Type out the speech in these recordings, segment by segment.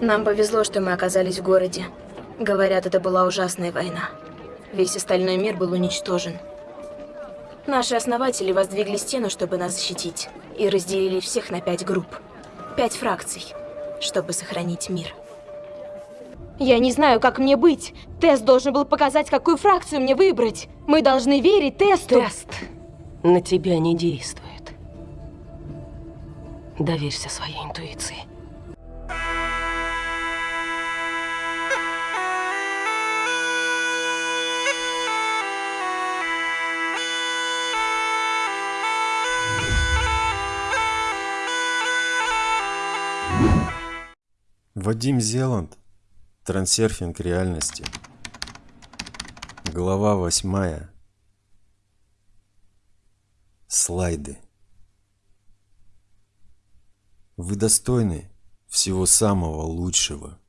Нам повезло, что мы оказались в городе. Говорят, это была ужасная война. Весь остальной мир был уничтожен. Наши основатели воздвигли стену, чтобы нас защитить, и разделили всех на пять групп. Пять фракций, чтобы сохранить мир. Я не знаю, как мне быть. Тест должен был показать, какую фракцию мне выбрать. Мы должны верить тесту. Тест на тебя не действует. Доверься своей интуиции. Вадим Зеланд. Трансерфинг реальности. Глава восьмая. Слайды. Вы достойны всего самого лучшего.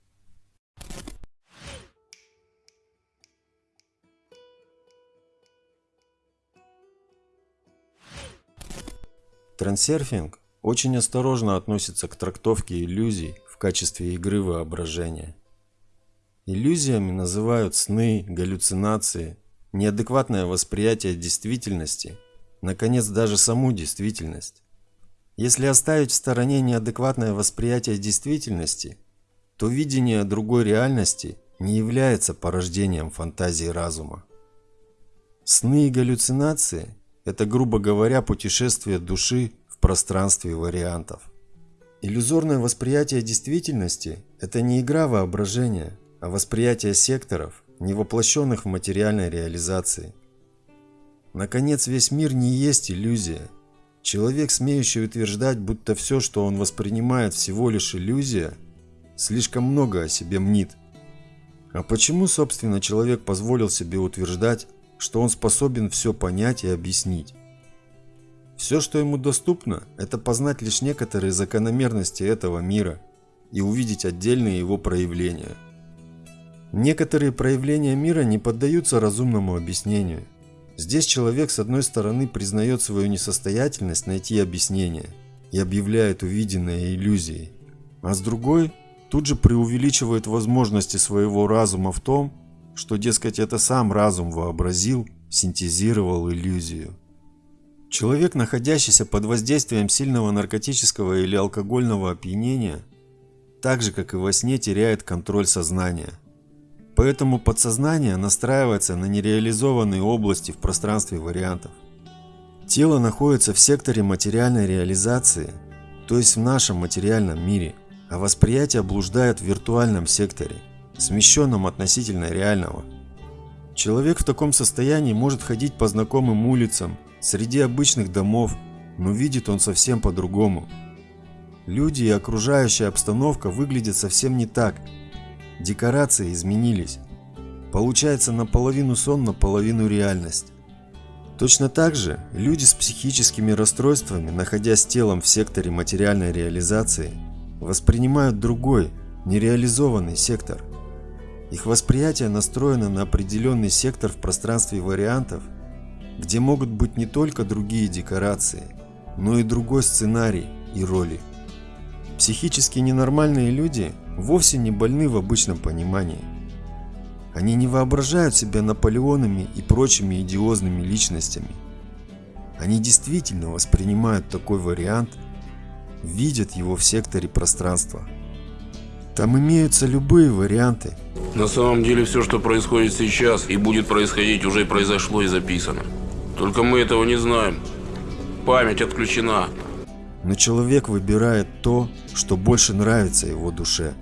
Трансерфинг очень осторожно относится к трактовке иллюзий качестве игры воображения. Иллюзиями называют сны, галлюцинации, неадекватное восприятие действительности, наконец даже саму действительность. Если оставить в стороне неадекватное восприятие действительности, то видение другой реальности не является порождением фантазии разума. Сны и галлюцинации – это, грубо говоря, путешествие души в пространстве вариантов. Иллюзорное восприятие действительности – это не игра воображения, а восприятие секторов, не воплощенных в материальной реализации. Наконец, весь мир не есть иллюзия – Человек, смеющий утверждать, будто все, что он воспринимает, всего лишь иллюзия, слишком много о себе мнит. А почему, собственно, человек позволил себе утверждать, что он способен все понять и объяснить? Все, что ему доступно, это познать лишь некоторые закономерности этого мира и увидеть отдельные его проявления. Некоторые проявления мира не поддаются разумному объяснению – Здесь человек с одной стороны признает свою несостоятельность найти объяснение и объявляет увиденное иллюзией, а с другой тут же преувеличивает возможности своего разума в том, что, дескать, это сам разум вообразил, синтезировал иллюзию. Человек, находящийся под воздействием сильного наркотического или алкогольного опьянения, так же, как и во сне, теряет контроль сознания. Поэтому подсознание настраивается на нереализованные области в пространстве вариантов. Тело находится в секторе материальной реализации, то есть в нашем материальном мире, а восприятие блуждает в виртуальном секторе, смещенном относительно реального. Человек в таком состоянии может ходить по знакомым улицам, среди обычных домов, но видит он совсем по-другому. Люди и окружающая обстановка выглядят совсем не так, Декорации изменились. Получается наполовину сон, наполовину реальность. Точно так же люди с психическими расстройствами, находясь телом в секторе материальной реализации, воспринимают другой, нереализованный сектор. Их восприятие настроено на определенный сектор в пространстве вариантов, где могут быть не только другие декорации, но и другой сценарий и роли. Психически ненормальные люди вовсе не больны в обычном понимании. Они не воображают себя Наполеонами и прочими идиозными личностями. Они действительно воспринимают такой вариант, видят его в секторе пространства. Там имеются любые варианты. На самом деле все, что происходит сейчас и будет происходить, уже произошло и записано. Только мы этого не знаем. Память отключена. Но человек выбирает то, что больше нравится его душе.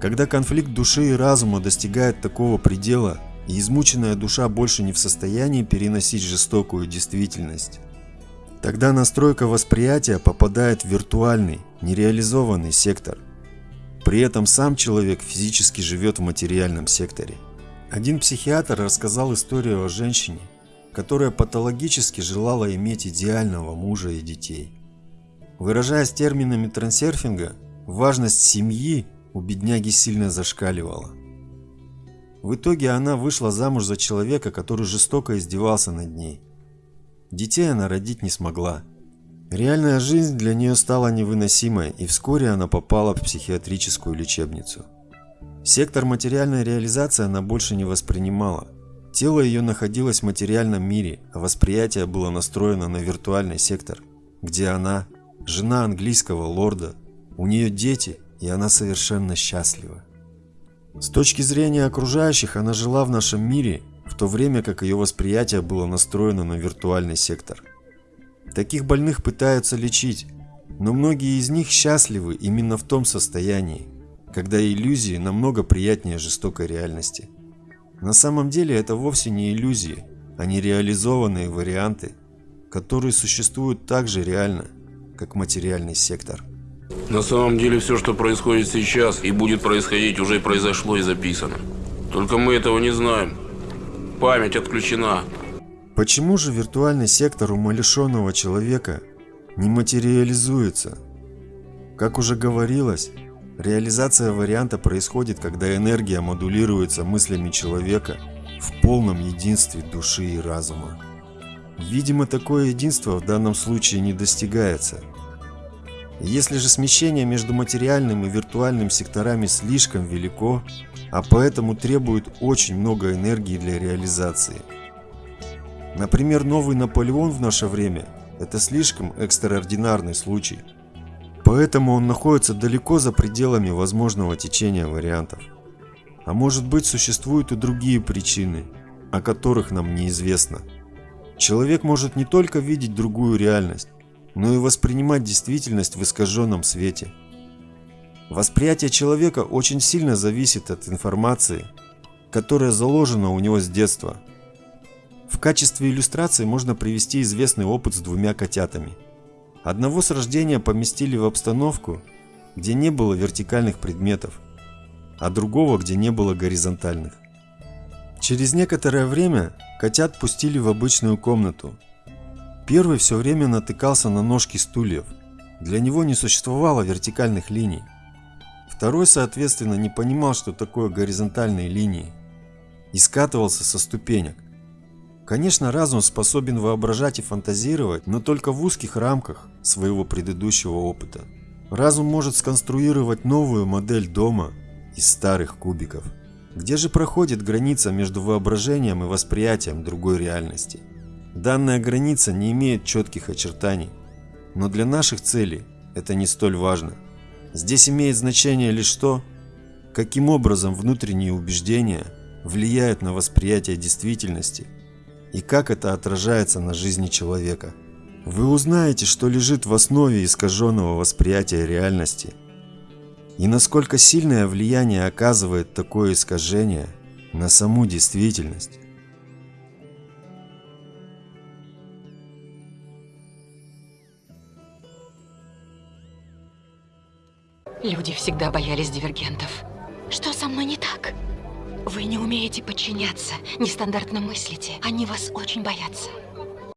Когда конфликт души и разума достигает такого предела, и измученная душа больше не в состоянии переносить жестокую действительность, тогда настройка восприятия попадает в виртуальный, нереализованный сектор. При этом сам человек физически живет в материальном секторе. Один психиатр рассказал историю о женщине, которая патологически желала иметь идеального мужа и детей. Выражаясь терминами трансерфинга, важность семьи у бедняги сильно зашкаливала. В итоге она вышла замуж за человека, который жестоко издевался над ней. Детей она родить не смогла. Реальная жизнь для нее стала невыносимой, и вскоре она попала в психиатрическую лечебницу. Сектор материальной реализации она больше не воспринимала. Тело ее находилось в материальном мире, а восприятие было настроено на виртуальный сектор, где она – жена английского лорда, у нее дети, и она совершенно счастлива. С точки зрения окружающих, она жила в нашем мире, в то время как ее восприятие было настроено на виртуальный сектор – Таких больных пытаются лечить, но многие из них счастливы именно в том состоянии, когда иллюзии намного приятнее жестокой реальности. На самом деле это вовсе не иллюзии, а нереализованные варианты, которые существуют так же реально, как материальный сектор. На самом деле все, что происходит сейчас и будет происходить, уже произошло и записано. Только мы этого не знаем. Память отключена, Почему же виртуальный сектор умалишенного человека не материализуется? Как уже говорилось, реализация варианта происходит, когда энергия модулируется мыслями человека в полном единстве души и разума. Видимо, такое единство в данном случае не достигается. Если же смещение между материальным и виртуальным секторами слишком велико, а поэтому требует очень много энергии для реализации – Например, новый Наполеон в наше время – это слишком экстраординарный случай. Поэтому он находится далеко за пределами возможного течения вариантов. А может быть существуют и другие причины, о которых нам неизвестно. Человек может не только видеть другую реальность, но и воспринимать действительность в искаженном свете. Восприятие человека очень сильно зависит от информации, которая заложена у него с детства – в качестве иллюстрации можно привести известный опыт с двумя котятами. Одного с рождения поместили в обстановку, где не было вертикальных предметов, а другого, где не было горизонтальных. Через некоторое время котят пустили в обычную комнату. Первый все время натыкался на ножки стульев. Для него не существовало вертикальных линий. Второй, соответственно, не понимал, что такое горизонтальные линии, и скатывался со ступенек. Конечно, разум способен воображать и фантазировать, но только в узких рамках своего предыдущего опыта. Разум может сконструировать новую модель дома из старых кубиков. Где же проходит граница между воображением и восприятием другой реальности? Данная граница не имеет четких очертаний, но для наших целей это не столь важно. Здесь имеет значение лишь то, каким образом внутренние убеждения влияют на восприятие действительности – и как это отражается на жизни человека. Вы узнаете, что лежит в основе искаженного восприятия реальности и насколько сильное влияние оказывает такое искажение на саму действительность. Люди всегда боялись дивергентов. Что со мной не так? Вы не умеете подчиняться, нестандартно мыслите. Они вас очень боятся.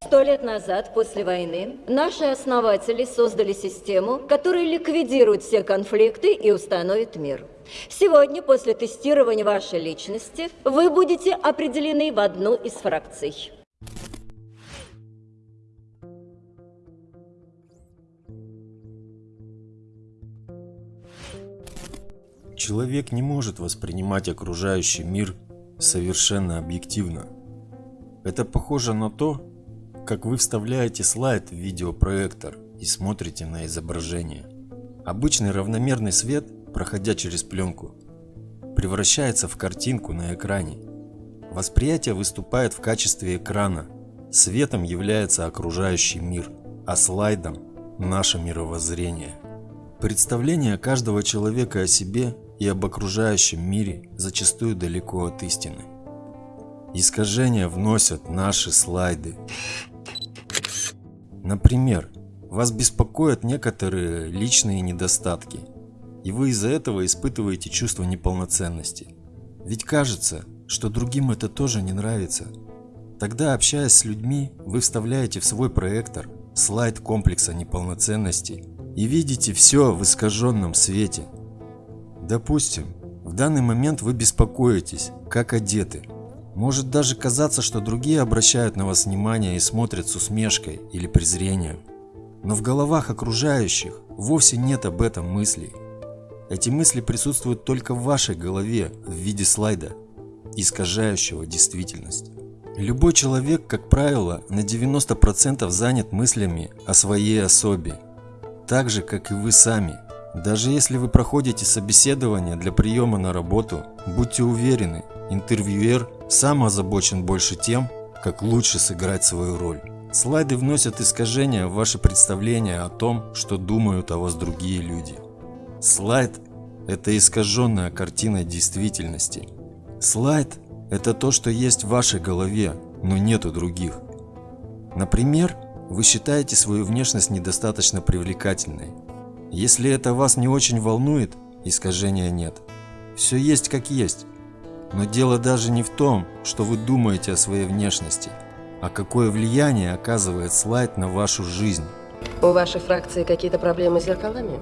Сто лет назад, после войны, наши основатели создали систему, которая ликвидирует все конфликты и установит мир. Сегодня, после тестирования вашей личности, вы будете определены в одну из фракций. Человек не может воспринимать окружающий мир совершенно объективно. Это похоже на то, как вы вставляете слайд в видеопроектор и смотрите на изображение. Обычный равномерный свет, проходя через пленку, превращается в картинку на экране. Восприятие выступает в качестве экрана. Светом является окружающий мир, а слайдом – наше мировоззрение. Представление каждого человека о себе и об окружающем мире зачастую далеко от истины. Искажения вносят наши слайды. Например, вас беспокоят некоторые личные недостатки, и вы из-за этого испытываете чувство неполноценности. Ведь кажется, что другим это тоже не нравится. Тогда, общаясь с людьми, вы вставляете в свой проектор слайд комплекса неполноценности и видите все в искаженном свете – Допустим, в данный момент вы беспокоитесь, как одеты. Может даже казаться, что другие обращают на вас внимание и смотрят с усмешкой или презрением. Но в головах окружающих вовсе нет об этом мыслей. Эти мысли присутствуют только в вашей голове в виде слайда, искажающего действительность. Любой человек, как правило, на 90% занят мыслями о своей особе, так же, как и вы сами. Даже если вы проходите собеседование для приема на работу, будьте уверены, интервьюер сам озабочен больше тем, как лучше сыграть свою роль. Слайды вносят искажения в ваше представление о том, что думают о вас другие люди. Слайд – это искаженная картина действительности. Слайд – это то, что есть в вашей голове, но нет у других. Например, вы считаете свою внешность недостаточно привлекательной. Если это вас не очень волнует, искажения нет. Все есть как есть. Но дело даже не в том, что вы думаете о своей внешности, а какое влияние оказывает слайд на вашу жизнь. У вашей фракции какие-то проблемы с зеркалами?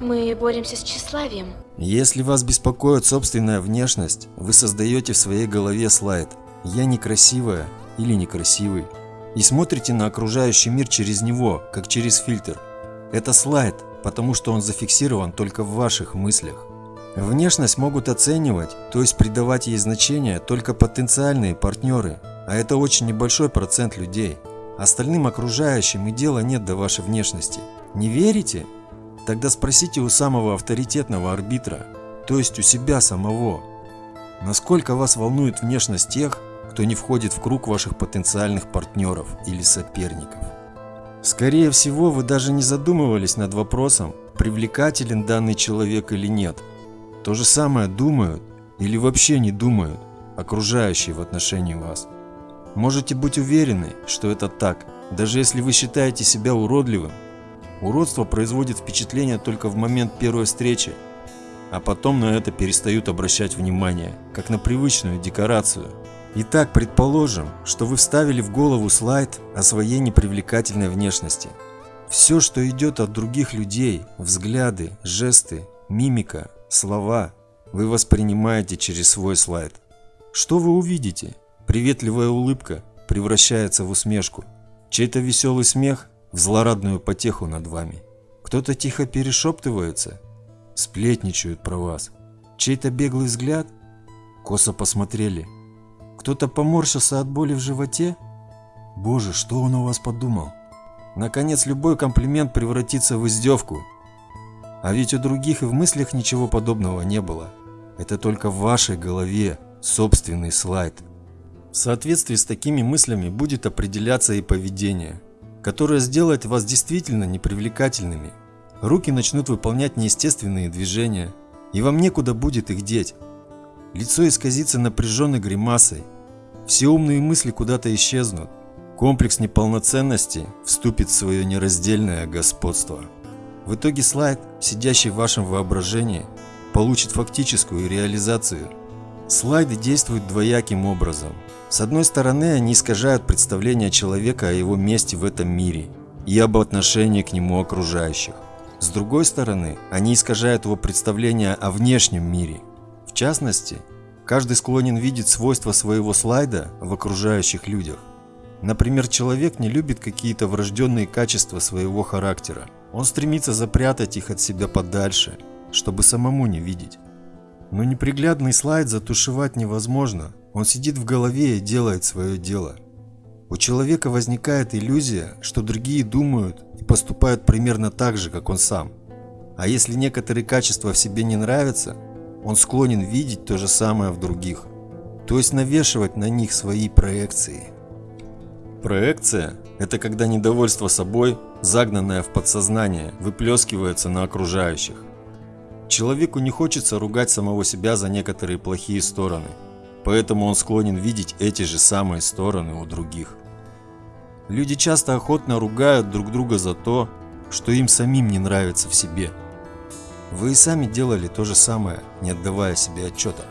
Мы боремся с тщеславием. Если вас беспокоит собственная внешность, вы создаете в своей голове слайд «Я некрасивая» или «некрасивый» и смотрите на окружающий мир через него, как через фильтр. Это слайд, потому что он зафиксирован только в ваших мыслях. Внешность могут оценивать, то есть придавать ей значение только потенциальные партнеры, а это очень небольшой процент людей. Остальным окружающим и дела нет до вашей внешности. Не верите? Тогда спросите у самого авторитетного арбитра, то есть у себя самого, насколько вас волнует внешность тех, кто не входит в круг ваших потенциальных партнеров или соперников. Скорее всего, вы даже не задумывались над вопросом, привлекателен данный человек или нет. То же самое думают или вообще не думают окружающие в отношении вас. Можете быть уверены, что это так, даже если вы считаете себя уродливым Уродство производит впечатление только в момент первой встречи, а потом на это перестают обращать внимание, как на привычную декорацию. Итак, предположим, что вы вставили в голову слайд о своей непривлекательной внешности. Все, что идет от других людей, взгляды, жесты, мимика, слова, вы воспринимаете через свой слайд. Что вы увидите? Приветливая улыбка превращается в усмешку. Чей-то веселый смех в злорадную потеху над вами. Кто-то тихо перешептывается, сплетничают про вас. Чей-то беглый взгляд, косо посмотрели. Кто-то поморщился от боли в животе. Боже, что он у вас подумал? Наконец, любой комплимент превратится в издевку. А ведь у других и в мыслях ничего подобного не было. Это только в вашей голове собственный слайд. В соответствии с такими мыслями будет определяться и поведение – которая сделает вас действительно непривлекательными. Руки начнут выполнять неестественные движения, и вам некуда будет их деть. Лицо исказится напряженной гримасой, все умные мысли куда-то исчезнут, комплекс неполноценности вступит в свое нераздельное господство. В итоге слайд, сидящий в вашем воображении, получит фактическую реализацию. Слайды действуют двояким образом – с одной стороны, они искажают представление человека о его месте в этом мире и об отношении к нему окружающих. С другой стороны, они искажают его представление о внешнем мире. В частности, каждый склонен видеть свойства своего слайда в окружающих людях. Например, человек не любит какие-то врожденные качества своего характера. Он стремится запрятать их от себя подальше, чтобы самому не видеть. Но неприглядный слайд затушевать невозможно, он сидит в голове и делает свое дело. У человека возникает иллюзия, что другие думают и поступают примерно так же, как он сам. А если некоторые качества в себе не нравятся, он склонен видеть то же самое в других, то есть навешивать на них свои проекции. Проекция – это когда недовольство собой, загнанное в подсознание, выплескивается на окружающих. Человеку не хочется ругать самого себя за некоторые плохие стороны – Поэтому он склонен видеть эти же самые стороны у других. Люди часто охотно ругают друг друга за то, что им самим не нравится в себе. Вы и сами делали то же самое, не отдавая себе отчета.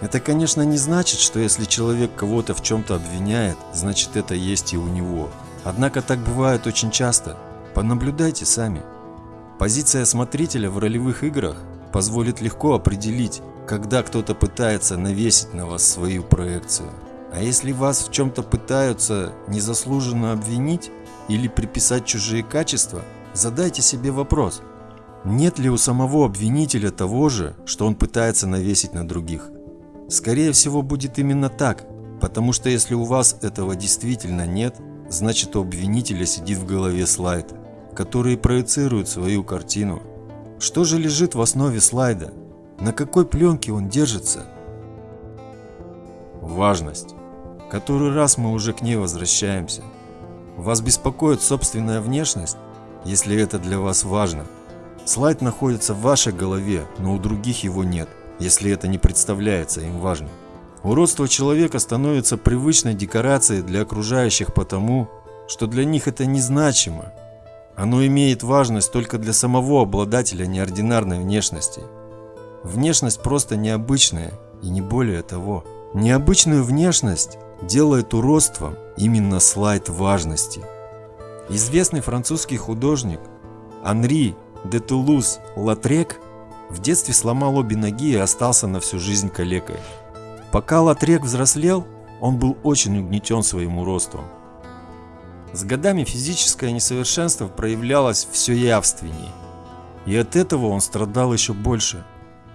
Это, конечно, не значит, что если человек кого-то в чем-то обвиняет, значит это есть и у него. Однако так бывает очень часто. Понаблюдайте сами. Позиция смотрителя в ролевых играх позволит легко определить, когда кто-то пытается навесить на вас свою проекцию. А если вас в чем-то пытаются незаслуженно обвинить, или приписать чужие качества, задайте себе вопрос, нет ли у самого обвинителя того же, что он пытается навесить на других. Скорее всего будет именно так, потому что если у вас этого действительно нет, значит у обвинителя сидит в голове слайд, который проецирует свою картину. Что же лежит в основе слайда? На какой пленке он держится? Важность. Который раз мы уже к ней возвращаемся. Вас беспокоит собственная внешность, если это для вас важно. Слайд находится в вашей голове, но у других его нет, если это не представляется им важным. Уродство человека становится привычной декорацией для окружающих потому, что для них это незначимо. Оно имеет важность только для самого обладателя неординарной внешности. Внешность просто необычная и не более того. Необычную внешность делает уродством именно слайд важности. Известный французский художник Анри де Тулуз Латрек в детстве сломал обе ноги и остался на всю жизнь калекой. Пока Латрек взрослел, он был очень угнетен своим уродством. С годами физическое несовершенство проявлялось все явственнее, и от этого он страдал еще больше.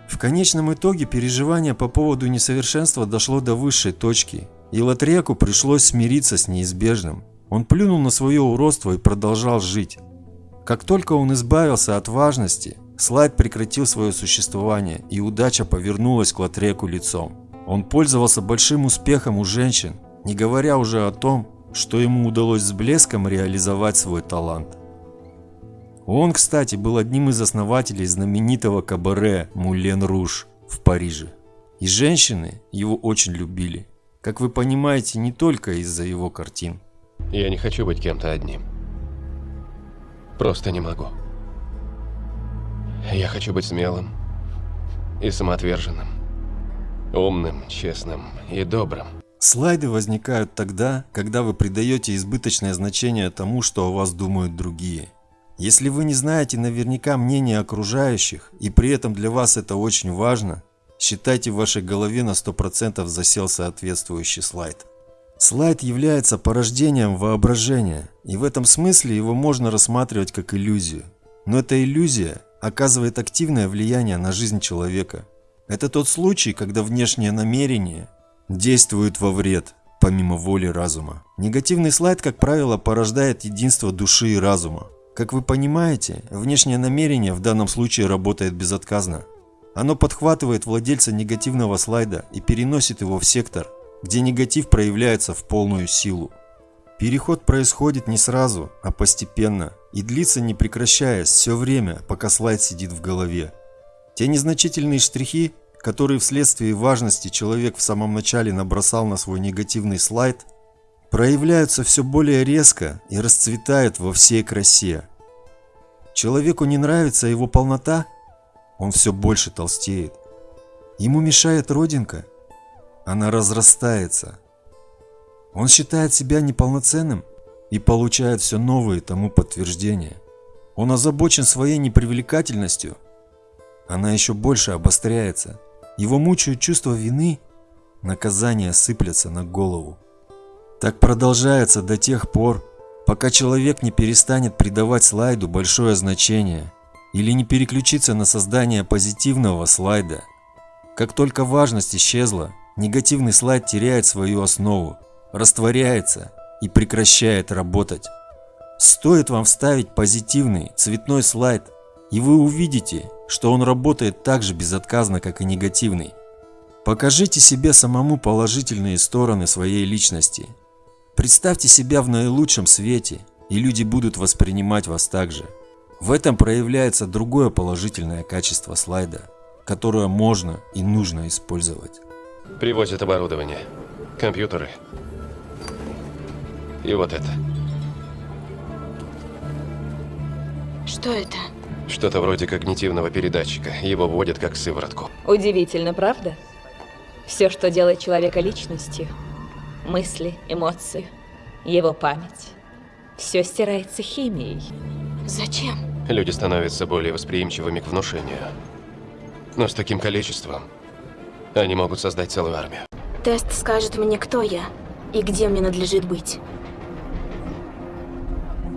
В конечном итоге переживание по поводу несовершенства дошло до высшей точки, и Латреку пришлось смириться с неизбежным. Он плюнул на свое уродство и продолжал жить. Как только он избавился от важности, слайд прекратил свое существование, и удача повернулась к Латреку лицом. Он пользовался большим успехом у женщин, не говоря уже о том, что ему удалось с блеском реализовать свой талант. Он, кстати, был одним из основателей знаменитого кабаре «Мулен Руж» в Париже. И женщины его очень любили. Как вы понимаете, не только из-за его картин. Я не хочу быть кем-то одним. Просто не могу. Я хочу быть смелым и самоотверженным. Умным, честным и добрым. Слайды возникают тогда, когда вы придаете избыточное значение тому, что о вас думают другие. Если вы не знаете наверняка мнения окружающих, и при этом для вас это очень важно, считайте в вашей голове на 100% засел соответствующий слайд. Слайд является порождением воображения, и в этом смысле его можно рассматривать как иллюзию. Но эта иллюзия оказывает активное влияние на жизнь человека. Это тот случай, когда внешнее намерение действует во вред, помимо воли разума. Негативный слайд, как правило, порождает единство души и разума. Как вы понимаете, внешнее намерение в данном случае работает безотказно. Оно подхватывает владельца негативного слайда и переносит его в сектор, где негатив проявляется в полную силу. Переход происходит не сразу, а постепенно и длится не прекращаясь все время, пока слайд сидит в голове. Те незначительные штрихи, которые вследствие важности человек в самом начале набросал на свой негативный слайд, проявляются все более резко и расцветают во всей красе. Человеку не нравится его полнота, он все больше толстеет. Ему мешает родинка, она разрастается. Он считает себя неполноценным и получает все новые тому подтверждения. Он озабочен своей непривлекательностью, она еще больше обостряется. Его мучают чувство вины, наказания сыплятся на голову. Так продолжается до тех пор, пока человек не перестанет придавать слайду большое значение или не переключится на создание позитивного слайда. Как только важность исчезла, негативный слайд теряет свою основу, растворяется и прекращает работать. Стоит вам вставить позитивный цветной слайд, и вы увидите, что он работает так же безотказно, как и негативный. Покажите себе самому положительные стороны своей личности. Представьте себя в наилучшем свете, и люди будут воспринимать вас так же. В этом проявляется другое положительное качество слайда, которое можно и нужно использовать. Привозят оборудование, компьютеры. И вот это. Что это? Что-то вроде когнитивного передатчика. Его вводят как сыворотку. Удивительно, правда? Все, что делает человека личностью, мысли, эмоции, его память, все стирается химией. Зачем? Люди становятся более восприимчивыми к внушению. Но с таким количеством они могут создать целую армию. Тест скажет мне, кто я и где мне надлежит быть.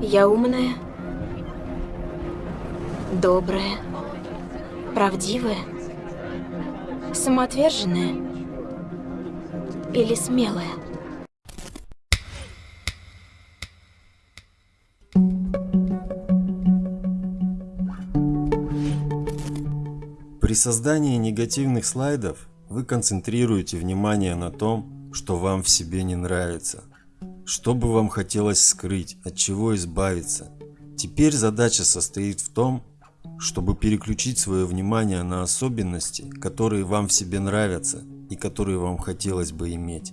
Я умная, добрая, правдивая, самоотверженная или смелая? При создании негативных слайдов вы концентрируете внимание на том, что вам в себе не нравится, что бы вам хотелось скрыть, от чего избавиться. Теперь задача состоит в том, чтобы переключить свое внимание на особенности, которые вам в себе нравятся и которые вам хотелось бы иметь.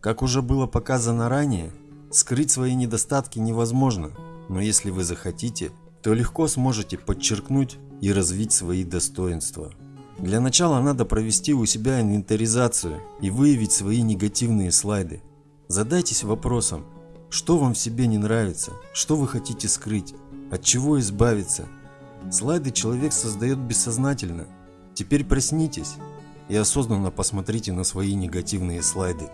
Как уже было показано ранее, скрыть свои недостатки невозможно, но если вы захотите, то легко сможете подчеркнуть и развить свои достоинства. Для начала надо провести у себя инвентаризацию и выявить свои негативные слайды. Задайтесь вопросом, что вам в себе не нравится, что вы хотите скрыть, от чего избавиться. Слайды человек создает бессознательно. Теперь проснитесь и осознанно посмотрите на свои негативные слайды.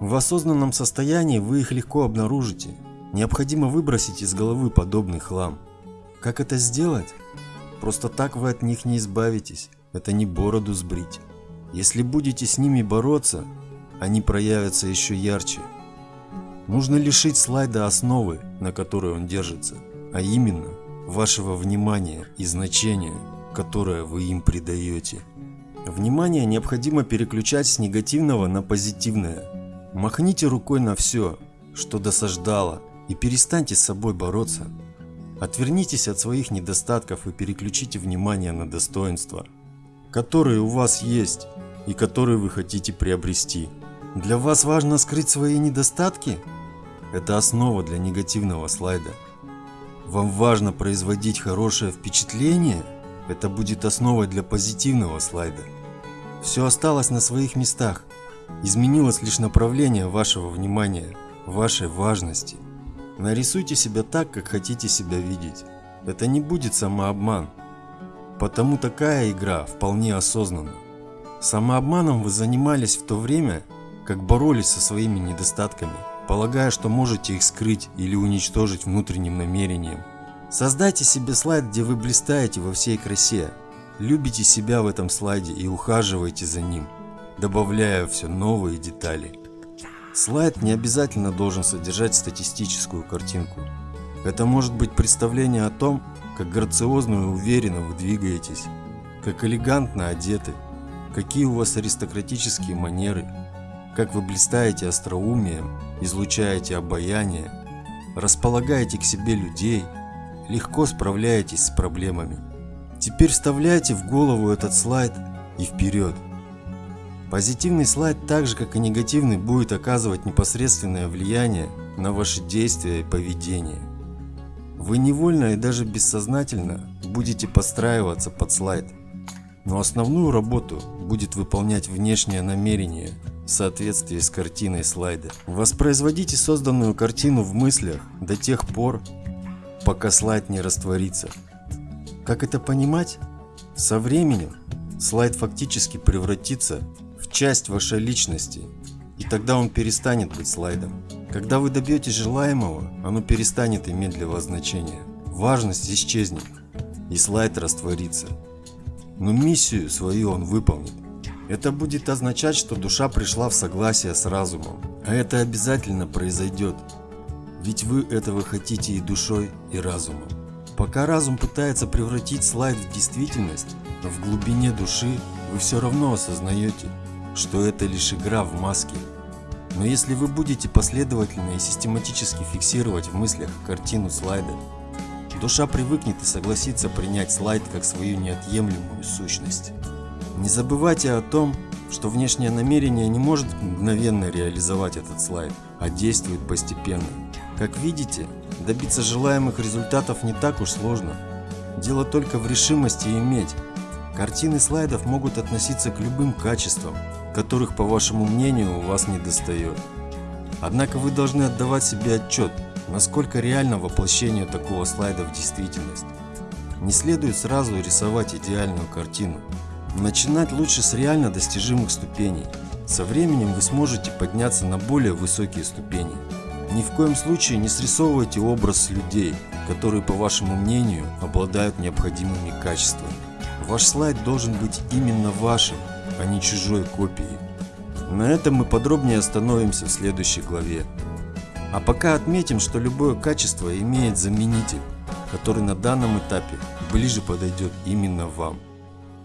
В осознанном состоянии вы их легко обнаружите. Необходимо выбросить из головы подобный хлам. Как это сделать? Просто так вы от них не избавитесь. Это не бороду сбрить. Если будете с ними бороться, они проявятся еще ярче. Нужно лишить слайда основы, на которой он держится, а именно вашего внимания и значения, которое вы им придаете. Внимание необходимо переключать с негативного на позитивное. Махните рукой на все, что досаждало, и перестаньте с собой бороться. Отвернитесь от своих недостатков и переключите внимание на достоинства, которые у вас есть и которые вы хотите приобрести. Для вас важно скрыть свои недостатки? Это основа для негативного слайда. Вам важно производить хорошее впечатление? Это будет основой для позитивного слайда. Все осталось на своих местах. Изменилось лишь направление вашего внимания, вашей важности. Нарисуйте себя так, как хотите себя видеть. Это не будет самообман. Потому такая игра вполне осознанна. Самообманом вы занимались в то время, как боролись со своими недостатками, полагая, что можете их скрыть или уничтожить внутренним намерением. Создайте себе слайд, где вы блистаете во всей красе. Любите себя в этом слайде и ухаживайте за ним, добавляя все новые детали. Слайд не обязательно должен содержать статистическую картинку. Это может быть представление о том, как грациозно и уверенно вы двигаетесь, как элегантно одеты, какие у вас аристократические манеры, как вы блистаете остроумием, излучаете обаяние, располагаете к себе людей, легко справляетесь с проблемами. Теперь вставляйте в голову этот слайд и вперед. Позитивный слайд, так же как и негативный, будет оказывать непосредственное влияние на ваши действия и поведение. Вы невольно и даже бессознательно будете подстраиваться под слайд, но основную работу будет выполнять внешнее намерение в соответствии с картиной слайда. Воспроизводите созданную картину в мыслях до тех пор, пока слайд не растворится. Как это понимать? Со временем слайд фактически превратится часть вашей личности, и тогда он перестанет быть слайдом. Когда вы добьетесь желаемого, оно перестанет иметь для вас значение. Важность исчезнет, и слайд растворится. Но миссию свою он выполнит. Это будет означать, что душа пришла в согласие с разумом. А это обязательно произойдет. Ведь вы этого хотите и душой, и разумом. Пока разум пытается превратить слайд в действительность, в глубине души вы все равно осознаете, что это лишь игра в маске. Но если вы будете последовательно и систематически фиксировать в мыслях картину слайда, душа привыкнет и согласится принять слайд как свою неотъемлемую сущность. Не забывайте о том, что внешнее намерение не может мгновенно реализовать этот слайд, а действует постепенно. Как видите, добиться желаемых результатов не так уж сложно. Дело только в решимости иметь. Картины слайдов могут относиться к любым качествам, которых, по вашему мнению, у вас не достает. Однако вы должны отдавать себе отчет, насколько реально воплощение такого слайда в действительность. Не следует сразу рисовать идеальную картину. Начинать лучше с реально достижимых ступеней. Со временем вы сможете подняться на более высокие ступени. Ни в коем случае не срисовывайте образ людей, которые, по вашему мнению, обладают необходимыми качествами. Ваш слайд должен быть именно вашим, а не чужой копией. На этом мы подробнее остановимся в следующей главе. А пока отметим, что любое качество имеет заменитель, который на данном этапе ближе подойдет именно вам.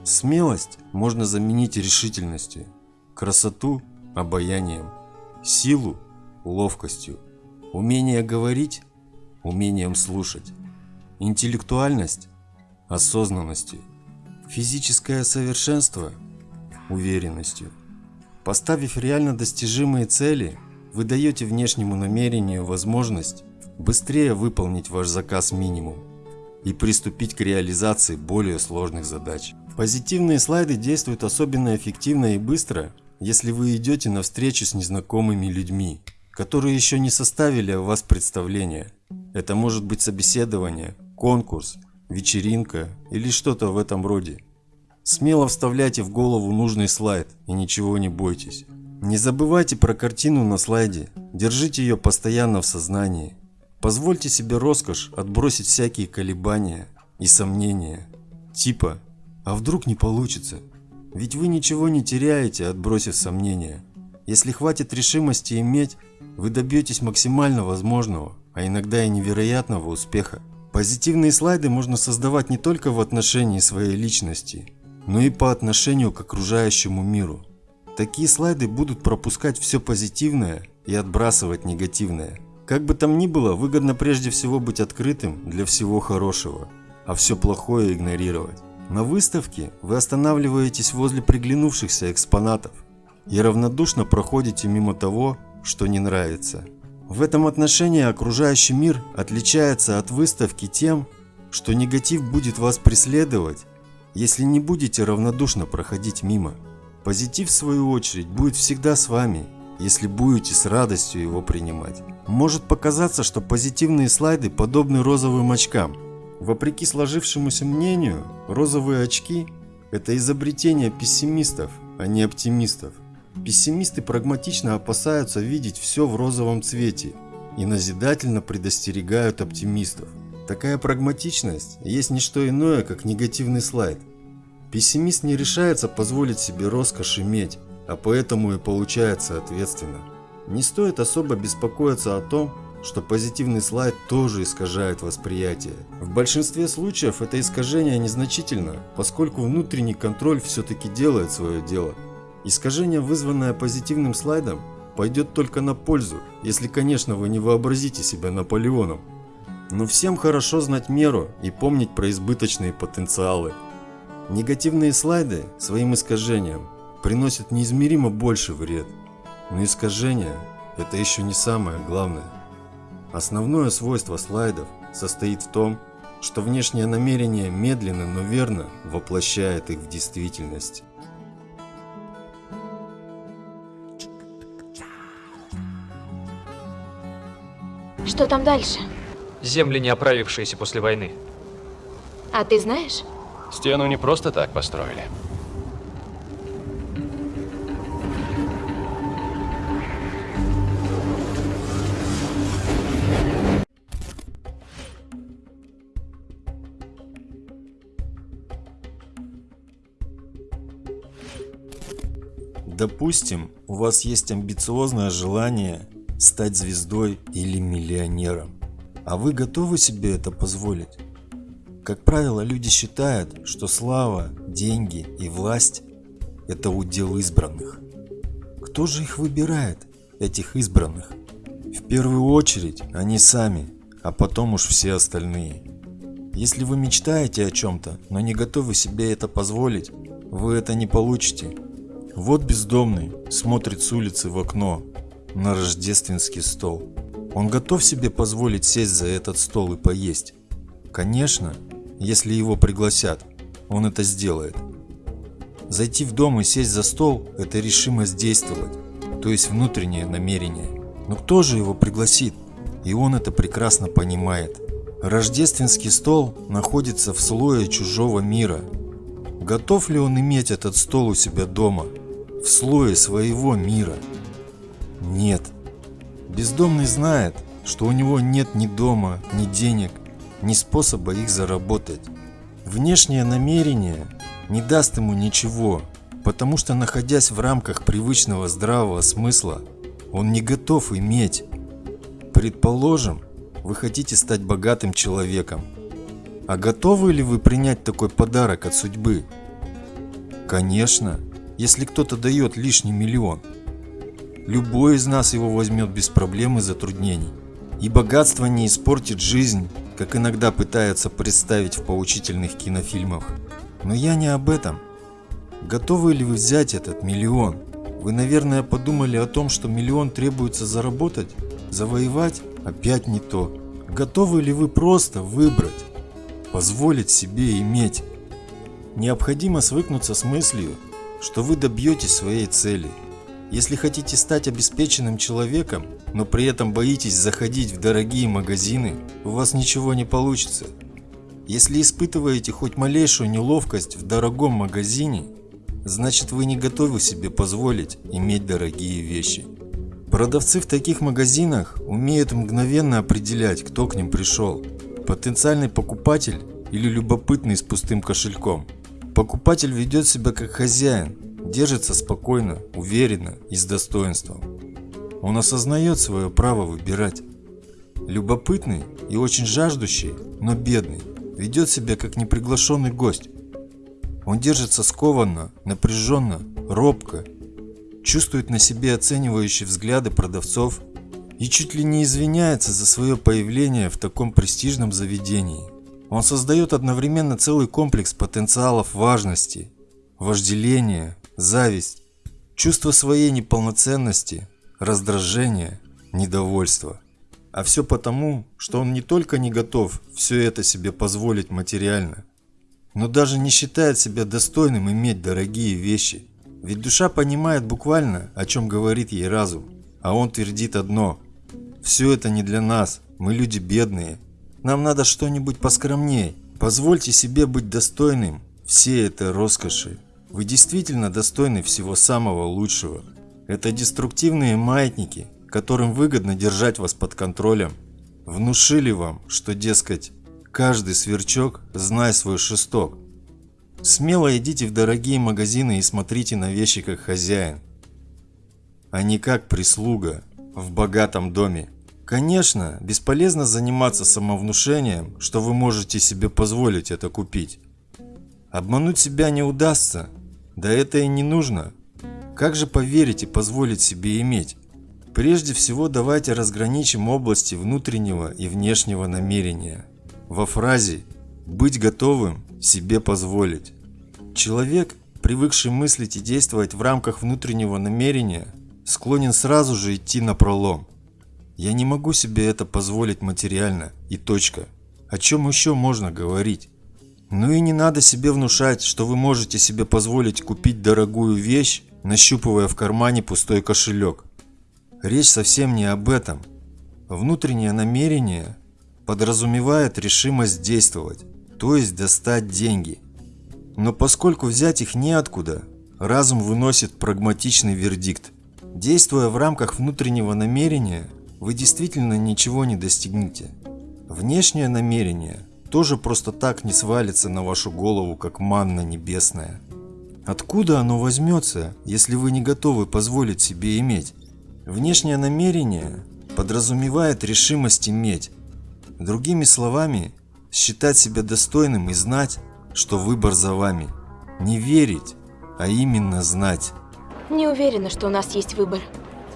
Смелость можно заменить решительностью, красоту – обаянием, силу – ловкостью, умение говорить – умением слушать, интеллектуальность – осознанностью, физическое совершенство – уверенностью. Поставив реально достижимые цели, вы даете внешнему намерению возможность быстрее выполнить ваш заказ минимум и приступить к реализации более сложных задач. Позитивные слайды действуют особенно эффективно и быстро, если вы идете на встречу с незнакомыми людьми, которые еще не составили о вас представление. Это может быть собеседование, конкурс, вечеринка или что-то в этом роде. Смело вставляйте в голову нужный слайд и ничего не бойтесь. Не забывайте про картину на слайде, держите ее постоянно в сознании. Позвольте себе роскошь отбросить всякие колебания и сомнения. Типа, а вдруг не получится? Ведь вы ничего не теряете, отбросив сомнения. Если хватит решимости иметь, вы добьетесь максимально возможного, а иногда и невероятного успеха. Позитивные слайды можно создавать не только в отношении своей личности, но и по отношению к окружающему миру. Такие слайды будут пропускать все позитивное и отбрасывать негативное. Как бы там ни было, выгодно прежде всего быть открытым для всего хорошего, а все плохое игнорировать. На выставке вы останавливаетесь возле приглянувшихся экспонатов и равнодушно проходите мимо того, что не нравится. В этом отношении окружающий мир отличается от выставки тем, что негатив будет вас преследовать если не будете равнодушно проходить мимо. Позитив, в свою очередь, будет всегда с вами, если будете с радостью его принимать. Может показаться, что позитивные слайды подобны розовым очкам. Вопреки сложившемуся мнению, розовые очки – это изобретение пессимистов, а не оптимистов. Пессимисты прагматично опасаются видеть все в розовом цвете и назидательно предостерегают оптимистов. Такая прагматичность есть не что иное, как негативный слайд. Пессимист не решается позволить себе роскошь иметь, а поэтому и получает соответственно. Не стоит особо беспокоиться о том, что позитивный слайд тоже искажает восприятие. В большинстве случаев это искажение незначительно, поскольку внутренний контроль все-таки делает свое дело. Искажение, вызванное позитивным слайдом, пойдет только на пользу, если, конечно, вы не вообразите себя Наполеоном. Но всем хорошо знать меру и помнить про избыточные потенциалы. Негативные слайды своим искажением приносят неизмеримо больше вред. Но искажение – это еще не самое главное. Основное свойство слайдов состоит в том, что внешнее намерение медленно, но верно воплощает их в действительность. Что там дальше? Земли, не оправившиеся после войны. А ты знаешь? Стену не просто так построили. Допустим, у вас есть амбициозное желание стать звездой или миллионером. А вы готовы себе это позволить? Как правило, люди считают, что слава, деньги и власть – это удел избранных. Кто же их выбирает, этих избранных? В первую очередь они сами, а потом уж все остальные. Если вы мечтаете о чем-то, но не готовы себе это позволить, вы это не получите. Вот бездомный смотрит с улицы в окно на рождественский стол. Он готов себе позволить сесть за этот стол и поесть? Конечно, если его пригласят, он это сделает. Зайти в дом и сесть за стол – это решимость действовать, то есть внутреннее намерение. Но кто же его пригласит? И он это прекрасно понимает. Рождественский стол находится в слое чужого мира. Готов ли он иметь этот стол у себя дома? В слое своего мира? Нет. Бездомный знает, что у него нет ни дома, ни денег, ни способа их заработать. Внешнее намерение не даст ему ничего, потому что находясь в рамках привычного здравого смысла, он не готов иметь. Предположим, вы хотите стать богатым человеком. А готовы ли вы принять такой подарок от судьбы? Конечно, если кто-то дает лишний миллион. Любой из нас его возьмет без проблем и затруднений. И богатство не испортит жизнь, как иногда пытаются представить в поучительных кинофильмах. Но я не об этом. Готовы ли вы взять этот миллион? Вы, наверное, подумали о том, что миллион требуется заработать, завоевать? Опять не то. Готовы ли вы просто выбрать, позволить себе иметь? Необходимо свыкнуться с мыслью, что вы добьетесь своей цели. Если хотите стать обеспеченным человеком, но при этом боитесь заходить в дорогие магазины, у вас ничего не получится. Если испытываете хоть малейшую неловкость в дорогом магазине, значит вы не готовы себе позволить иметь дорогие вещи. Продавцы в таких магазинах умеют мгновенно определять, кто к ним пришел. Потенциальный покупатель или любопытный с пустым кошельком. Покупатель ведет себя как хозяин, держится спокойно, уверенно и с достоинством. Он осознает свое право выбирать. Любопытный и очень жаждущий, но бедный, ведет себя как неприглашенный гость. Он держится скованно, напряженно, робко, чувствует на себе оценивающие взгляды продавцов и чуть ли не извиняется за свое появление в таком престижном заведении. Он создает одновременно целый комплекс потенциалов важности, вожделения, зависть, чувство своей неполноценности, раздражение, недовольство. А все потому, что он не только не готов все это себе позволить материально, но даже не считает себя достойным иметь дорогие вещи. Ведь душа понимает буквально, о чем говорит ей разум, а он твердит одно – все это не для нас, мы люди бедные, нам надо что-нибудь поскромней. Позвольте себе быть достойным всей этой роскоши. Вы действительно достойны всего самого лучшего. Это деструктивные маятники, которым выгодно держать вас под контролем. Внушили вам, что, дескать, каждый сверчок знай свой шесток. Смело идите в дорогие магазины и смотрите на вещи как хозяин, а не как прислуга в богатом доме. Конечно, бесполезно заниматься самовнушением, что вы можете себе позволить это купить. Обмануть себя не удастся, да это и не нужно. Как же поверить и позволить себе иметь? Прежде всего давайте разграничим области внутреннего и внешнего намерения. Во фразе «быть готовым себе позволить». Человек, привыкший мыслить и действовать в рамках внутреннего намерения, склонен сразу же идти на пролом. Я не могу себе это позволить материально. И точка. О чем еще можно говорить? Ну и не надо себе внушать, что вы можете себе позволить купить дорогую вещь, нащупывая в кармане пустой кошелек. Речь совсем не об этом. Внутреннее намерение подразумевает решимость действовать, то есть достать деньги. Но поскольку взять их неоткуда, разум выносит прагматичный вердикт. Действуя в рамках внутреннего намерения, вы действительно ничего не достигнете. Внешнее намерение тоже просто так не свалится на вашу голову, как манна небесная. Откуда оно возьмется, если вы не готовы позволить себе иметь? Внешнее намерение подразумевает решимость иметь. Другими словами, считать себя достойным и знать, что выбор за вами. Не верить, а именно знать. Не уверена, что у нас есть выбор.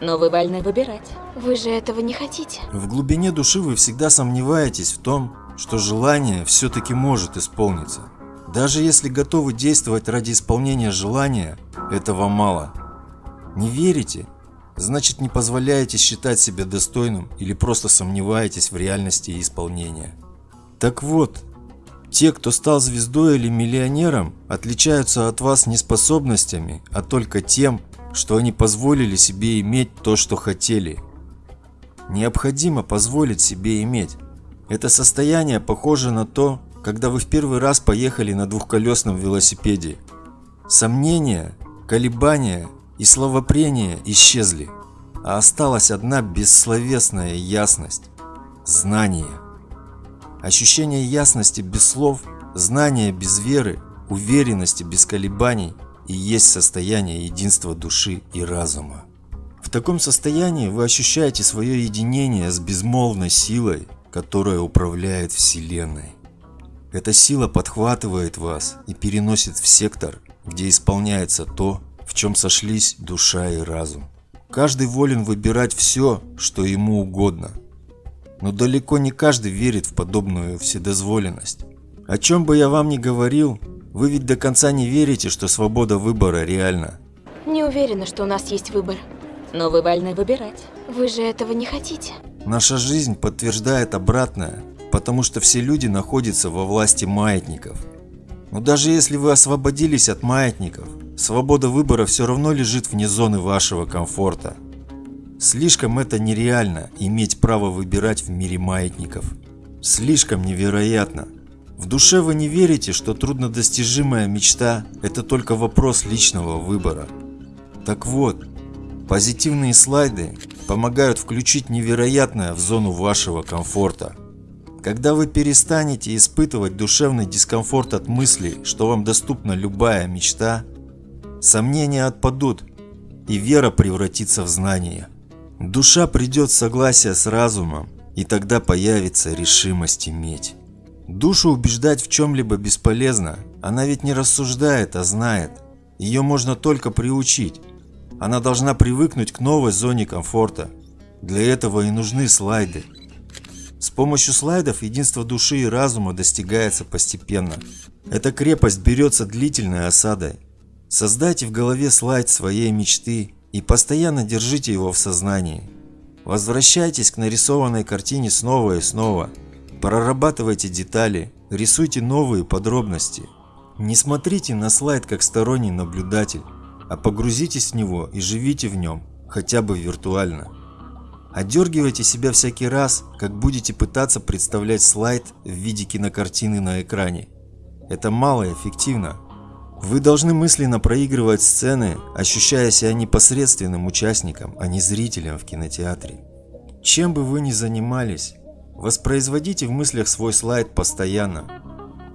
Но вы вольны выбирать. Вы же этого не хотите. В глубине души вы всегда сомневаетесь в том, что желание все-таки может исполниться. Даже если готовы действовать ради исполнения желания, этого мало. Не верите? Значит не позволяете считать себя достойным или просто сомневаетесь в реальности исполнения. Так вот, те, кто стал звездой или миллионером, отличаются от вас не способностями, а только тем, что они позволили себе иметь то, что хотели. Необходимо позволить себе иметь. Это состояние похоже на то, когда вы в первый раз поехали на двухколесном велосипеде. Сомнения, колебания и словопрения исчезли. а осталась одна бессловесная ясность – знание. Ощущение ясности без слов, знания без веры, уверенности без колебаний и есть состояние единства души и разума. В таком состоянии вы ощущаете свое единение с безмолвной силой, которая управляет Вселенной. Эта сила подхватывает вас и переносит в сектор, где исполняется то, в чем сошлись душа и разум. Каждый волен выбирать все, что ему угодно. Но далеко не каждый верит в подобную вседозволенность. О чем бы я вам ни говорил, вы ведь до конца не верите, что свобода выбора реальна. Не уверена, что у нас есть выбор. Но вы вольны выбирать. Вы же этого не хотите. Наша жизнь подтверждает обратное, потому что все люди находятся во власти маятников. Но даже если вы освободились от маятников, свобода выбора все равно лежит вне зоны вашего комфорта. Слишком это нереально иметь право выбирать в мире маятников. Слишком невероятно. В душе вы не верите, что труднодостижимая мечта – это только вопрос личного выбора. Так вот, позитивные слайды помогают включить невероятное в зону вашего комфорта. Когда вы перестанете испытывать душевный дискомфорт от мысли, что вам доступна любая мечта, сомнения отпадут, и вера превратится в знание. Душа придет в согласие с разумом, и тогда появится решимость иметь. Душу убеждать в чем-либо бесполезно, она ведь не рассуждает, а знает. Ее можно только приучить. Она должна привыкнуть к новой зоне комфорта. Для этого и нужны слайды. С помощью слайдов единство души и разума достигается постепенно. Эта крепость берется длительной осадой. Создайте в голове слайд своей мечты и постоянно держите его в сознании. Возвращайтесь к нарисованной картине снова и снова. Прорабатывайте детали, рисуйте новые подробности. Не смотрите на слайд как сторонний наблюдатель, а погрузитесь в него и живите в нем, хотя бы виртуально. Одергивайте себя всякий раз, как будете пытаться представлять слайд в виде кинокартины на экране. Это малоэффективно. Вы должны мысленно проигрывать сцены, ощущая себя непосредственным участником, а не зрителем в кинотеатре. Чем бы вы ни занимались, воспроизводите в мыслях свой слайд постоянно.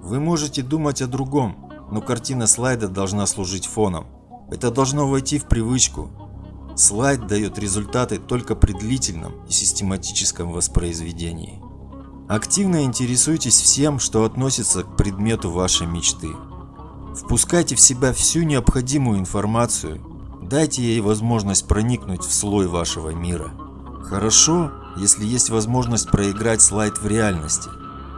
Вы можете думать о другом, но картина слайда должна служить фоном. Это должно войти в привычку. Слайд дает результаты только при длительном и систематическом воспроизведении. Активно интересуйтесь всем, что относится к предмету вашей мечты. Впускайте в себя всю необходимую информацию, дайте ей возможность проникнуть в слой вашего мира. Хорошо, если есть возможность проиграть слайд в реальности,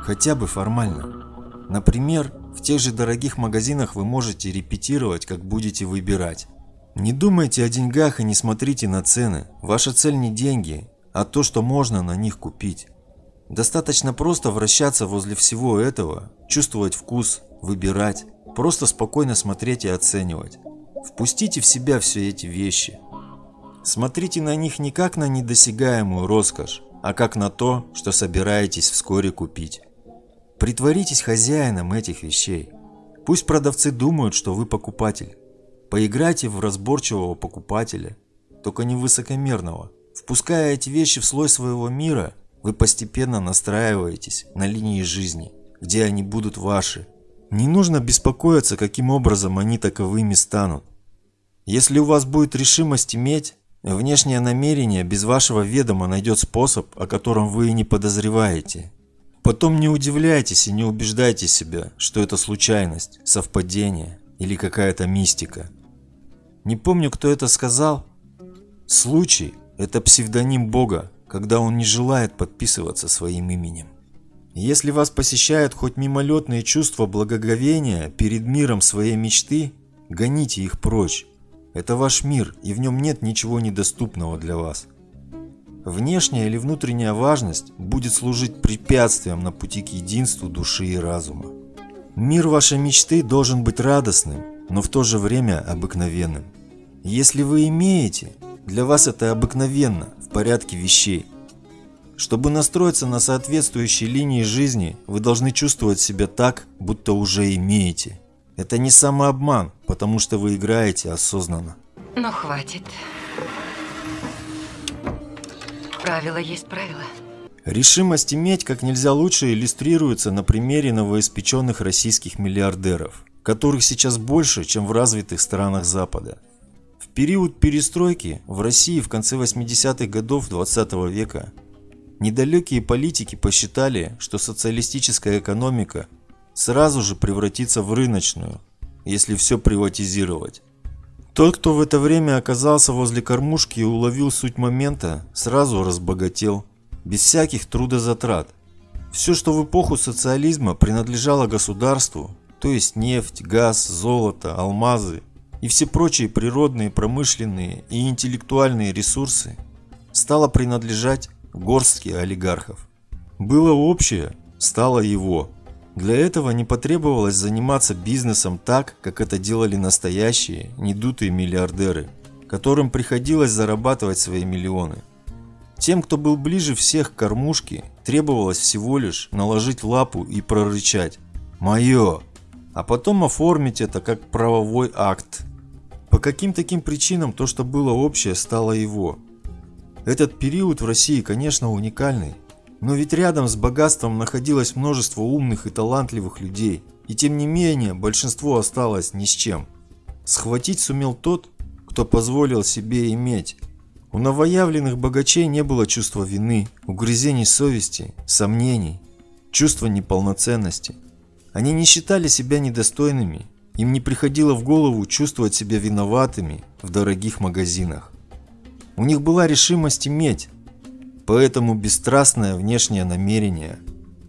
хотя бы формально. Например, тех же дорогих магазинах вы можете репетировать, как будете выбирать. Не думайте о деньгах и не смотрите на цены. Ваша цель не деньги, а то, что можно на них купить. Достаточно просто вращаться возле всего этого, чувствовать вкус, выбирать, просто спокойно смотреть и оценивать. Впустите в себя все эти вещи. Смотрите на них не как на недосягаемую роскошь, а как на то, что собираетесь вскоре купить. Притворитесь хозяином этих вещей. Пусть продавцы думают, что вы покупатель. Поиграйте в разборчивого покупателя, только не высокомерного. Впуская эти вещи в слой своего мира, вы постепенно настраиваетесь на линии жизни, где они будут ваши. Не нужно беспокоиться, каким образом они таковыми станут. Если у вас будет решимость иметь, внешнее намерение без вашего ведома найдет способ, о котором вы и не подозреваете. Потом не удивляйтесь и не убеждайте себя, что это случайность, совпадение или какая-то мистика. Не помню, кто это сказал. Случай – это псевдоним Бога, когда он не желает подписываться своим именем. Если вас посещают хоть мимолетные чувства благоговения перед миром своей мечты, гоните их прочь. Это ваш мир, и в нем нет ничего недоступного для вас. Внешняя или внутренняя важность будет служить препятствием на пути к единству души и разума. Мир вашей мечты должен быть радостным, но в то же время обыкновенным. Если вы имеете, для вас это обыкновенно, в порядке вещей. Чтобы настроиться на соответствующей линии жизни, вы должны чувствовать себя так, будто уже имеете. Это не самообман, потому что вы играете осознанно. Ну, хватит. Правило есть правило. Решимость иметь как нельзя лучше иллюстрируется на примере новоиспеченных российских миллиардеров, которых сейчас больше, чем в развитых странах Запада. В период перестройки в России в конце 80-х годов 20 -го века недалекие политики посчитали, что социалистическая экономика сразу же превратится в рыночную, если все приватизировать. Тот, кто в это время оказался возле кормушки и уловил суть момента, сразу разбогател – без всяких трудозатрат. Все, что в эпоху социализма принадлежало государству, то есть нефть, газ, золото, алмазы и все прочие природные, промышленные и интеллектуальные ресурсы, стало принадлежать горстке олигархов. Было общее, стало его. Для этого не потребовалось заниматься бизнесом так, как это делали настоящие, недутые миллиардеры, которым приходилось зарабатывать свои миллионы. Тем, кто был ближе всех к кормушке, требовалось всего лишь наложить лапу и прорычать «Мое!», а потом оформить это как правовой акт. По каким таким причинам то, что было общее, стало его. Этот период в России, конечно, уникальный, но ведь рядом с богатством находилось множество умных и талантливых людей, и тем не менее большинство осталось ни с чем. Схватить сумел тот, кто позволил себе иметь, у новоявленных богачей не было чувства вины, угрызений совести, сомнений, чувства неполноценности. Они не считали себя недостойными, им не приходило в голову чувствовать себя виноватыми в дорогих магазинах. У них была решимость иметь, поэтому бесстрастное внешнее намерение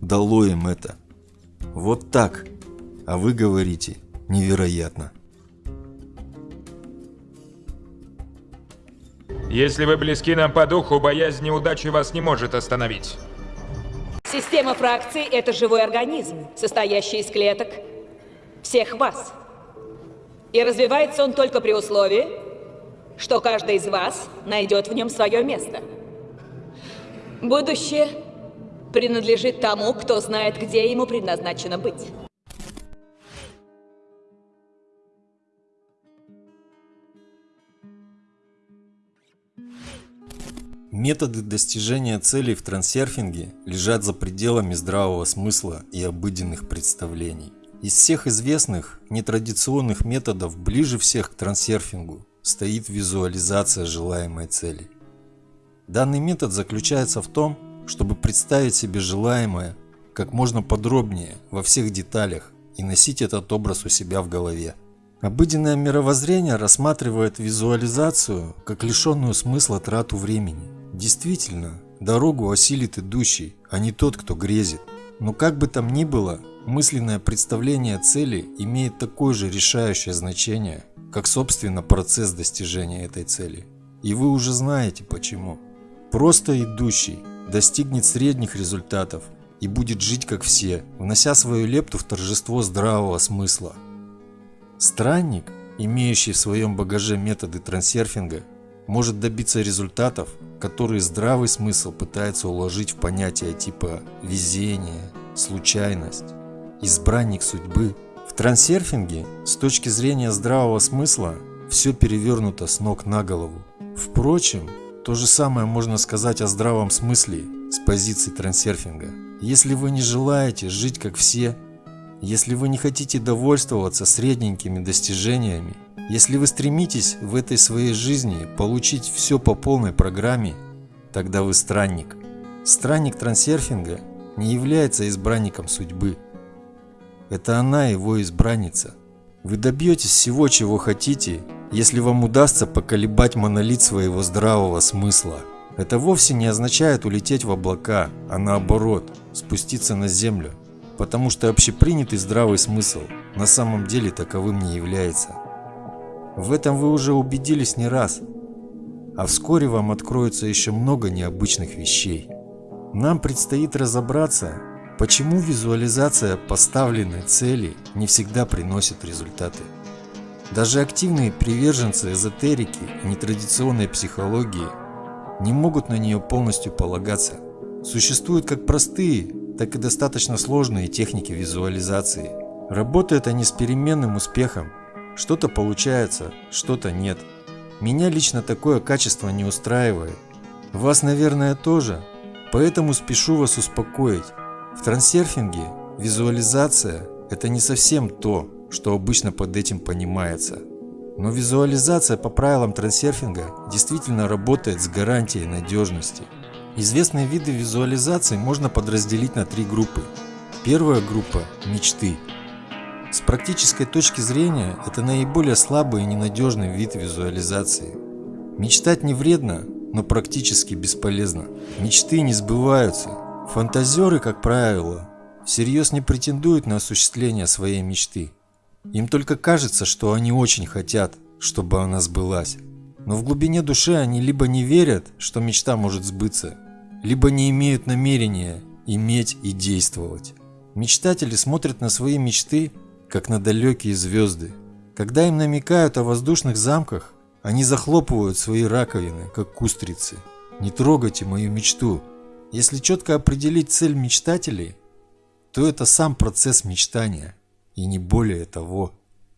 дало им это. Вот так, а вы говорите невероятно. Если вы близки нам по духу, боязнь неудачи вас не может остановить. Система фракций – это живой организм, состоящий из клеток всех вас. И развивается он только при условии, что каждый из вас найдет в нем свое место. Будущее принадлежит тому, кто знает, где ему предназначено быть. Методы достижения целей в трансерфинге лежат за пределами здравого смысла и обыденных представлений. Из всех известных нетрадиционных методов ближе всех к трансерфингу стоит визуализация желаемой цели. Данный метод заключается в том, чтобы представить себе желаемое как можно подробнее во всех деталях и носить этот образ у себя в голове. Обыденное мировоззрение рассматривает визуализацию как лишенную смысла трату времени. Действительно, дорогу осилит идущий, а не тот, кто грезит. Но как бы там ни было, мысленное представление цели имеет такое же решающее значение, как собственно процесс достижения этой цели. И вы уже знаете почему. Просто идущий достигнет средних результатов и будет жить как все, внося свою лепту в торжество здравого смысла. Странник, имеющий в своем багаже методы трансерфинга, может добиться результатов, которые здравый смысл пытается уложить в понятия типа везение, случайность, избранник судьбы. В трансерфинге с точки зрения здравого смысла все перевернуто с ног на голову. Впрочем, то же самое можно сказать о здравом смысле с позиции трансерфинга. Если вы не желаете жить как все, если вы не хотите довольствоваться средненькими достижениями, если вы стремитесь в этой своей жизни получить все по полной программе, тогда вы странник. Странник трансерфинга не является избранником судьбы. Это она его избранница. Вы добьетесь всего, чего хотите, если вам удастся поколебать монолит своего здравого смысла. Это вовсе не означает улететь в облака, а наоборот, спуститься на землю. Потому что общепринятый здравый смысл на самом деле таковым не является. В этом вы уже убедились не раз, а вскоре вам откроется еще много необычных вещей. Нам предстоит разобраться, почему визуализация поставленной цели не всегда приносит результаты. Даже активные приверженцы эзотерики и нетрадиционной психологии не могут на нее полностью полагаться. Существуют как простые, так и достаточно сложные техники визуализации. Работают они с переменным успехом, что-то получается, что-то нет. Меня лично такое качество не устраивает. Вас, наверное, тоже. Поэтому спешу вас успокоить. В трансерфинге визуализация – это не совсем то, что обычно под этим понимается. Но визуализация по правилам трансерфинга действительно работает с гарантией надежности. Известные виды визуализации можно подразделить на три группы. Первая группа – мечты. С практической точки зрения это наиболее слабый и ненадежный вид визуализации. Мечтать не вредно, но практически бесполезно. Мечты не сбываются. Фантазеры, как правило, всерьез не претендуют на осуществление своей мечты. Им только кажется, что они очень хотят, чтобы она сбылась. Но в глубине души они либо не верят, что мечта может сбыться, либо не имеют намерения иметь и действовать. Мечтатели смотрят на свои мечты, как на далекие звезды. Когда им намекают о воздушных замках, они захлопывают свои раковины, как кустрицы. Не трогайте мою мечту. Если четко определить цель мечтателей, то это сам процесс мечтания, и не более того.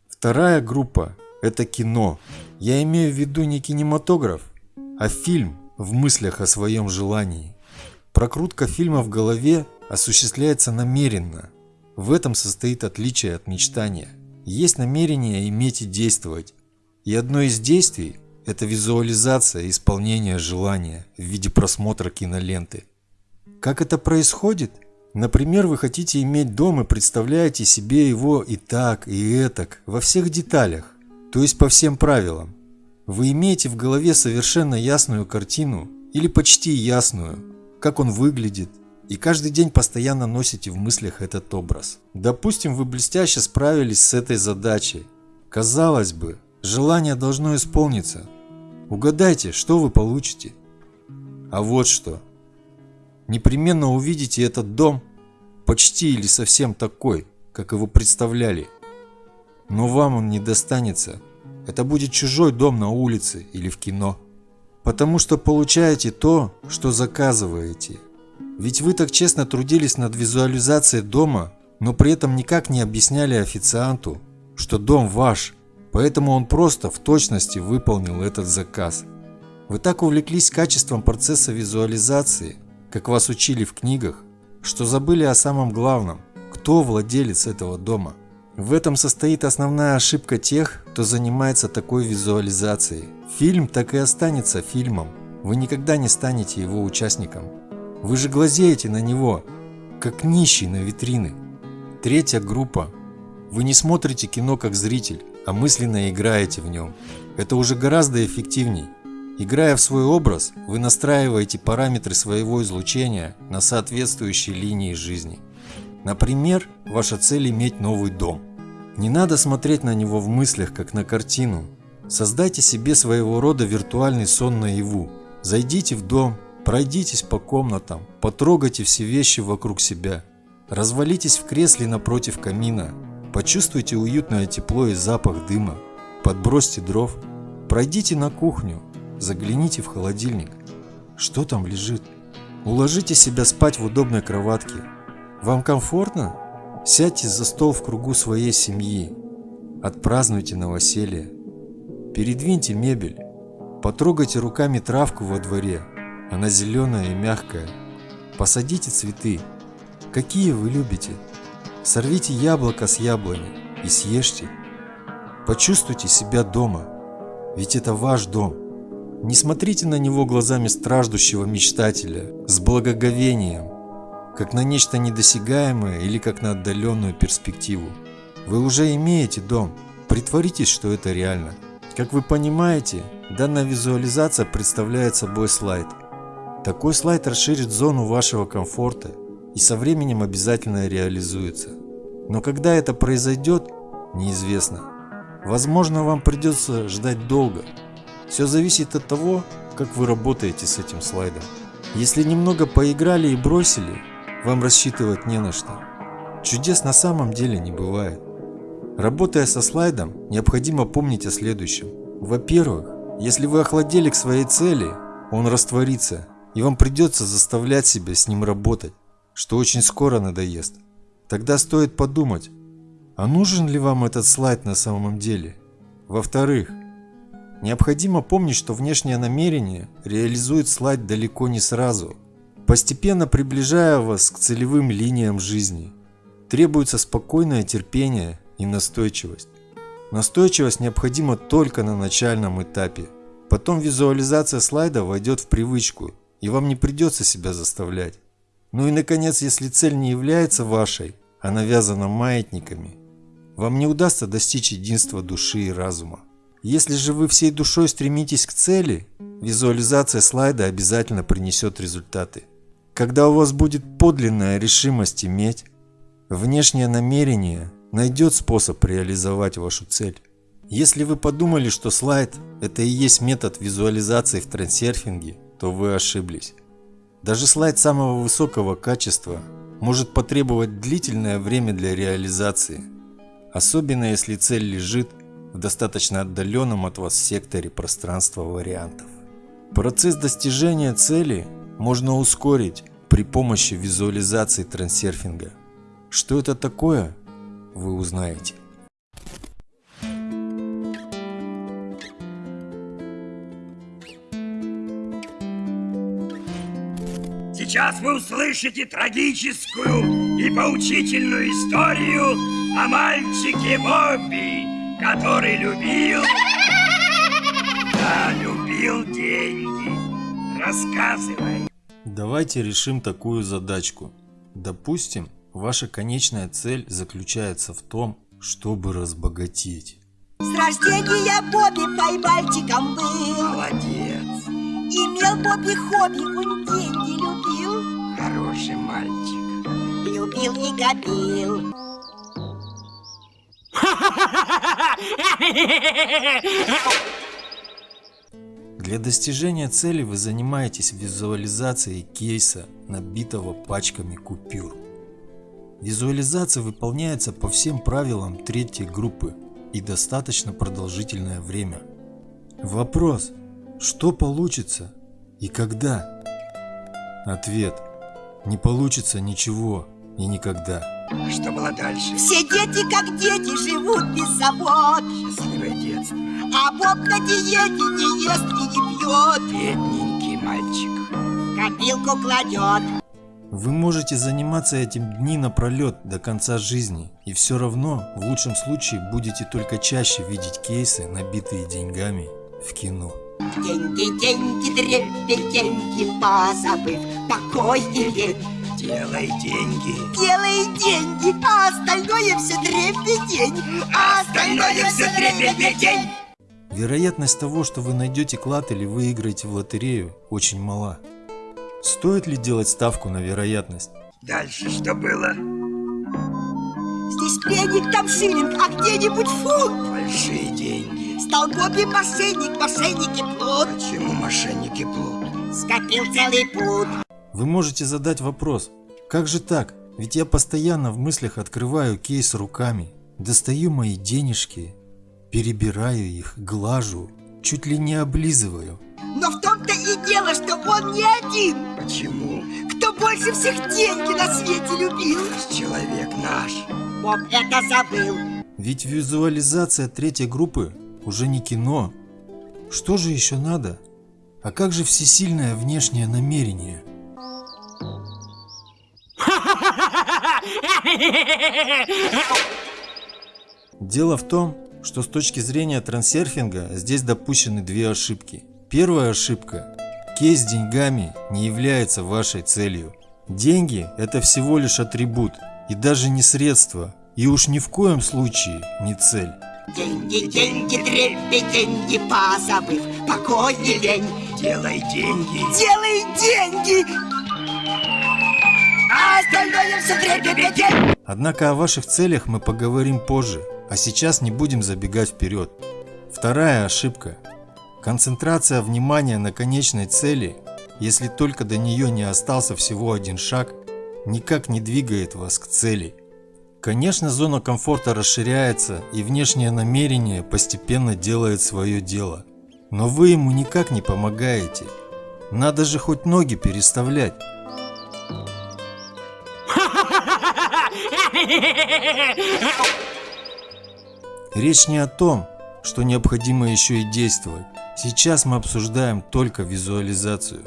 Вторая группа – это кино. Я имею в виду не кинематограф, а фильм в мыслях о своем желании. Прокрутка фильма в голове осуществляется намеренно. В этом состоит отличие от мечтания. Есть намерение иметь и действовать, и одно из действий – это визуализация исполнения желания в виде просмотра киноленты. Как это происходит? Например, вы хотите иметь дом и представляете себе его и так, и этак, во всех деталях, то есть по всем правилам. Вы имеете в голове совершенно ясную картину, или почти ясную, как он выглядит, и каждый день постоянно носите в мыслях этот образ. Допустим, вы блестяще справились с этой задачей. Казалось бы, Желание должно исполниться. Угадайте, что вы получите. А вот что. Непременно увидите этот дом, почти или совсем такой, как его представляли. Но вам он не достанется. Это будет чужой дом на улице или в кино. Потому что получаете то, что заказываете. Ведь вы так честно трудились над визуализацией дома, но при этом никак не объясняли официанту, что дом ваш, Поэтому он просто в точности выполнил этот заказ. Вы так увлеклись качеством процесса визуализации, как вас учили в книгах, что забыли о самом главном – кто владелец этого дома. В этом состоит основная ошибка тех, кто занимается такой визуализацией. Фильм так и останется фильмом. Вы никогда не станете его участником. Вы же глазеете на него, как нищий на витрины. Третья группа. Вы не смотрите кино как зритель, а мысленно играете в нем. Это уже гораздо эффективней. Играя в свой образ, вы настраиваете параметры своего излучения на соответствующие линии жизни. Например, ваша цель иметь новый дом. Не надо смотреть на него в мыслях, как на картину. Создайте себе своего рода виртуальный сон наяву. Зайдите в дом, пройдитесь по комнатам, потрогайте все вещи вокруг себя. Развалитесь в кресле напротив камина, Почувствуйте уютное тепло и запах дыма. Подбросьте дров. Пройдите на кухню. Загляните в холодильник. Что там лежит? Уложите себя спать в удобной кроватке. Вам комфортно? Сядьте за стол в кругу своей семьи. Отпразднуйте новоселье. Передвиньте мебель. Потрогайте руками травку во дворе. Она зеленая и мягкая. Посадите цветы. Какие вы любите? Сорвите яблоко с яблони и съешьте. Почувствуйте себя дома, ведь это ваш дом. Не смотрите на него глазами страждущего мечтателя, с благоговением, как на нечто недосягаемое или как на отдаленную перспективу. Вы уже имеете дом, притворитесь, что это реально. Как вы понимаете, данная визуализация представляет собой слайд. Такой слайд расширит зону вашего комфорта и со временем обязательно реализуется. Но когда это произойдет, неизвестно. Возможно, вам придется ждать долго. Все зависит от того, как вы работаете с этим слайдом. Если немного поиграли и бросили, вам рассчитывать не на что. Чудес на самом деле не бывает. Работая со слайдом, необходимо помнить о следующем. Во-первых, если вы охладели к своей цели, он растворится, и вам придется заставлять себя с ним работать что очень скоро надоест. Тогда стоит подумать, а нужен ли вам этот слайд на самом деле? Во-вторых, Необходимо помнить, что внешнее намерение реализует слайд далеко не сразу, постепенно приближая вас к целевым линиям жизни. Требуется спокойное терпение и настойчивость. Настойчивость необходима только на начальном этапе. Потом визуализация слайда войдет в привычку, и вам не придется себя заставлять. Ну и наконец, если цель не является вашей, а навязана маятниками, вам не удастся достичь единства души и разума. Если же вы всей душой стремитесь к цели, визуализация слайда обязательно принесет результаты. Когда у вас будет подлинная решимость иметь, внешнее намерение найдет способ реализовать вашу цель. Если вы подумали, что слайд – это и есть метод визуализации в трансерфинге, то вы ошиблись. Даже слайд самого высокого качества может потребовать длительное время для реализации, особенно если цель лежит в достаточно отдаленном от вас секторе пространства вариантов. Процесс достижения цели можно ускорить при помощи визуализации трансерфинга. Что это такое, вы узнаете. Сейчас вы услышите трагическую и поучительную историю о мальчике Бобби, который любил... Да, любил деньги. Рассказывай. Давайте решим такую задачку. Допустим, ваша конечная цель заключается в том, чтобы разбогатеть. С рождения Бобби поймальчиком был. Молодец. Имел Бобби хобби, он деньги любил. Хороший мальчик. Любил и гобил. Для достижения цели вы занимаетесь визуализацией кейса, набитого пачками купюр. Визуализация выполняется по всем правилам третьей группы и достаточно продолжительное время. Вопрос, что получится и когда? Ответ, не получится ничего и никогда. А что было дальше? Все дети, как дети, живут без забот. Счастливое детство. А Боб на диете не ест и не пьет. Бедненький мальчик. Копилку кладет. Вы можете заниматься этим дни напролет до конца жизни, и все равно в лучшем случае будете только чаще видеть кейсы, набитые деньгами в кино. Деньги, деньги, дребедень, деньги, позабыв покой и лень. Делай деньги. Делай деньги, а остальное все дребедень. А остальное все дребедень. Вероятность того, что вы найдете клад или выиграете в лотерею, очень мала. Стоит ли делать ставку на вероятность? Дальше что было? Здесь пенник, там шиллинг, а где-нибудь фунт. Большие деньги. Стал Бобби мошенник, мошенники плут. Почему мошенники плут? Скопил целый пуд. Вы можете задать вопрос, как же так? Ведь я постоянно в мыслях открываю кейс руками, достаю мои денежки, перебираю их, глажу, чуть ли не облизываю. Но в том-то и дело, что он не один. Почему? Кто больше всех деньги на свете любил? Человек наш. Боб это забыл. Ведь визуализация третьей группы уже не кино. Что же еще надо? А как же всесильное внешнее намерение? Дело в том, что с точки зрения трансерфинга здесь допущены две ошибки. Первая ошибка. Кейс с деньгами не является вашей целью. Деньги – это всего лишь атрибут и даже не средство, и уж ни в коем случае не цель. Деньги, деньги, трепи, деньги, позабыв покой и лень. Делай деньги. Делай деньги! А остальное все дребедень. Однако о ваших целях мы поговорим позже, а сейчас не будем забегать вперед. Вторая ошибка. Концентрация внимания на конечной цели, если только до нее не остался всего один шаг, никак не двигает вас к цели. Конечно, зона комфорта расширяется и внешнее намерение постепенно делает свое дело. Но вы ему никак не помогаете. Надо же хоть ноги переставлять. Речь не о том, что необходимо еще и действовать. Сейчас мы обсуждаем только визуализацию.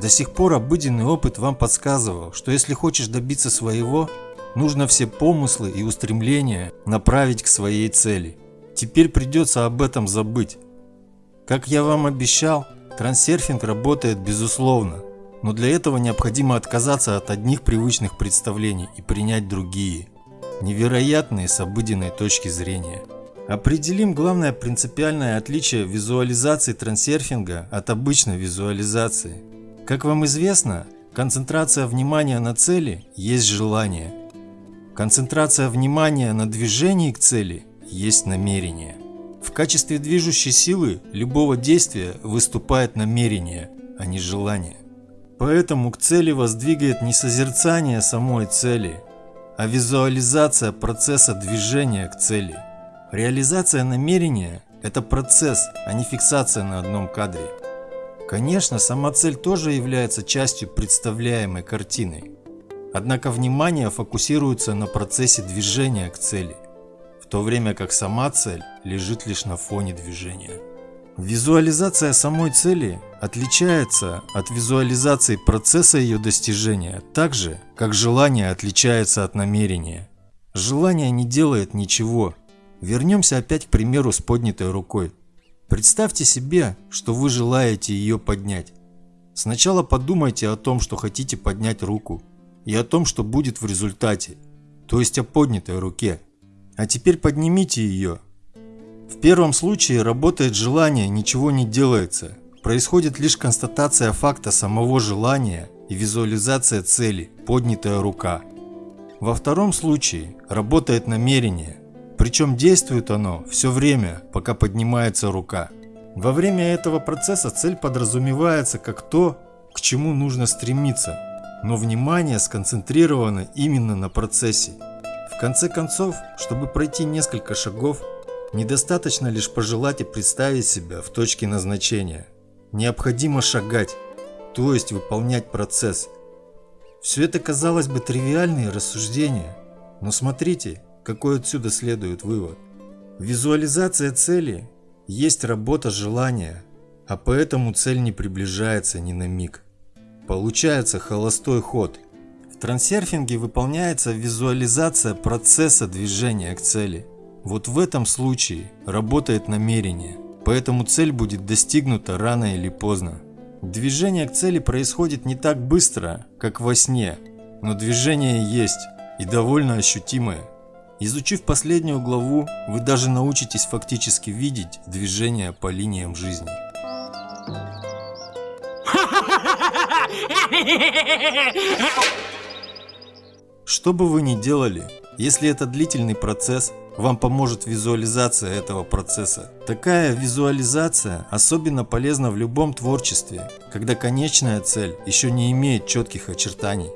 До сих пор обыденный опыт вам подсказывал, что если хочешь добиться своего, нужно все помыслы и устремления направить к своей цели. Теперь придется об этом забыть. Как я вам обещал, трансерфинг работает безусловно, но для этого необходимо отказаться от одних привычных представлений и принять другие, невероятные с обыденной точки зрения. Определим главное принципиальное отличие визуализации трансерфинга от обычной визуализации. Как вам известно, концентрация внимания на цели есть желание. Концентрация внимания на движении к цели есть намерение. В качестве движущей силы любого действия выступает намерение, а не желание. Поэтому к цели вас двигает не созерцание самой цели, а визуализация процесса движения к цели. Реализация намерения – это процесс, а не фиксация на одном кадре. Конечно, сама цель тоже является частью представляемой картины. Однако внимание фокусируется на процессе движения к цели, в то время как сама цель лежит лишь на фоне движения. Визуализация самой цели отличается от визуализации процесса ее достижения так же, как желание отличается от намерения. Желание не делает ничего. Вернемся опять к примеру с поднятой рукой. Представьте себе, что вы желаете ее поднять. Сначала подумайте о том, что хотите поднять руку, и о том, что будет в результате, то есть о поднятой руке. А теперь поднимите ее в первом случае работает желание, ничего не делается. Происходит лишь констатация факта самого желания и визуализация цели, поднятая рука. Во втором случае работает намерение, причем действует оно все время, пока поднимается рука. Во время этого процесса цель подразумевается как то, к чему нужно стремиться, но внимание сконцентрировано именно на процессе. В конце концов, чтобы пройти несколько шагов, Недостаточно лишь пожелать и представить себя в точке назначения. Необходимо шагать, то есть выполнять процесс. Все это казалось бы тривиальные рассуждения, но смотрите, какой отсюда следует вывод. Визуализация цели есть работа желания, а поэтому цель не приближается ни на миг. Получается холостой ход. В трансерфинге выполняется визуализация процесса движения к цели – вот в этом случае работает намерение, поэтому цель будет достигнута рано или поздно. Движение к цели происходит не так быстро, как во сне, но движение есть и довольно ощутимое. Изучив последнюю главу, вы даже научитесь фактически видеть движение по линиям жизни. Что бы вы ни делали, если это длительный процесс, вам поможет визуализация этого процесса. Такая визуализация особенно полезна в любом творчестве, когда конечная цель еще не имеет четких очертаний.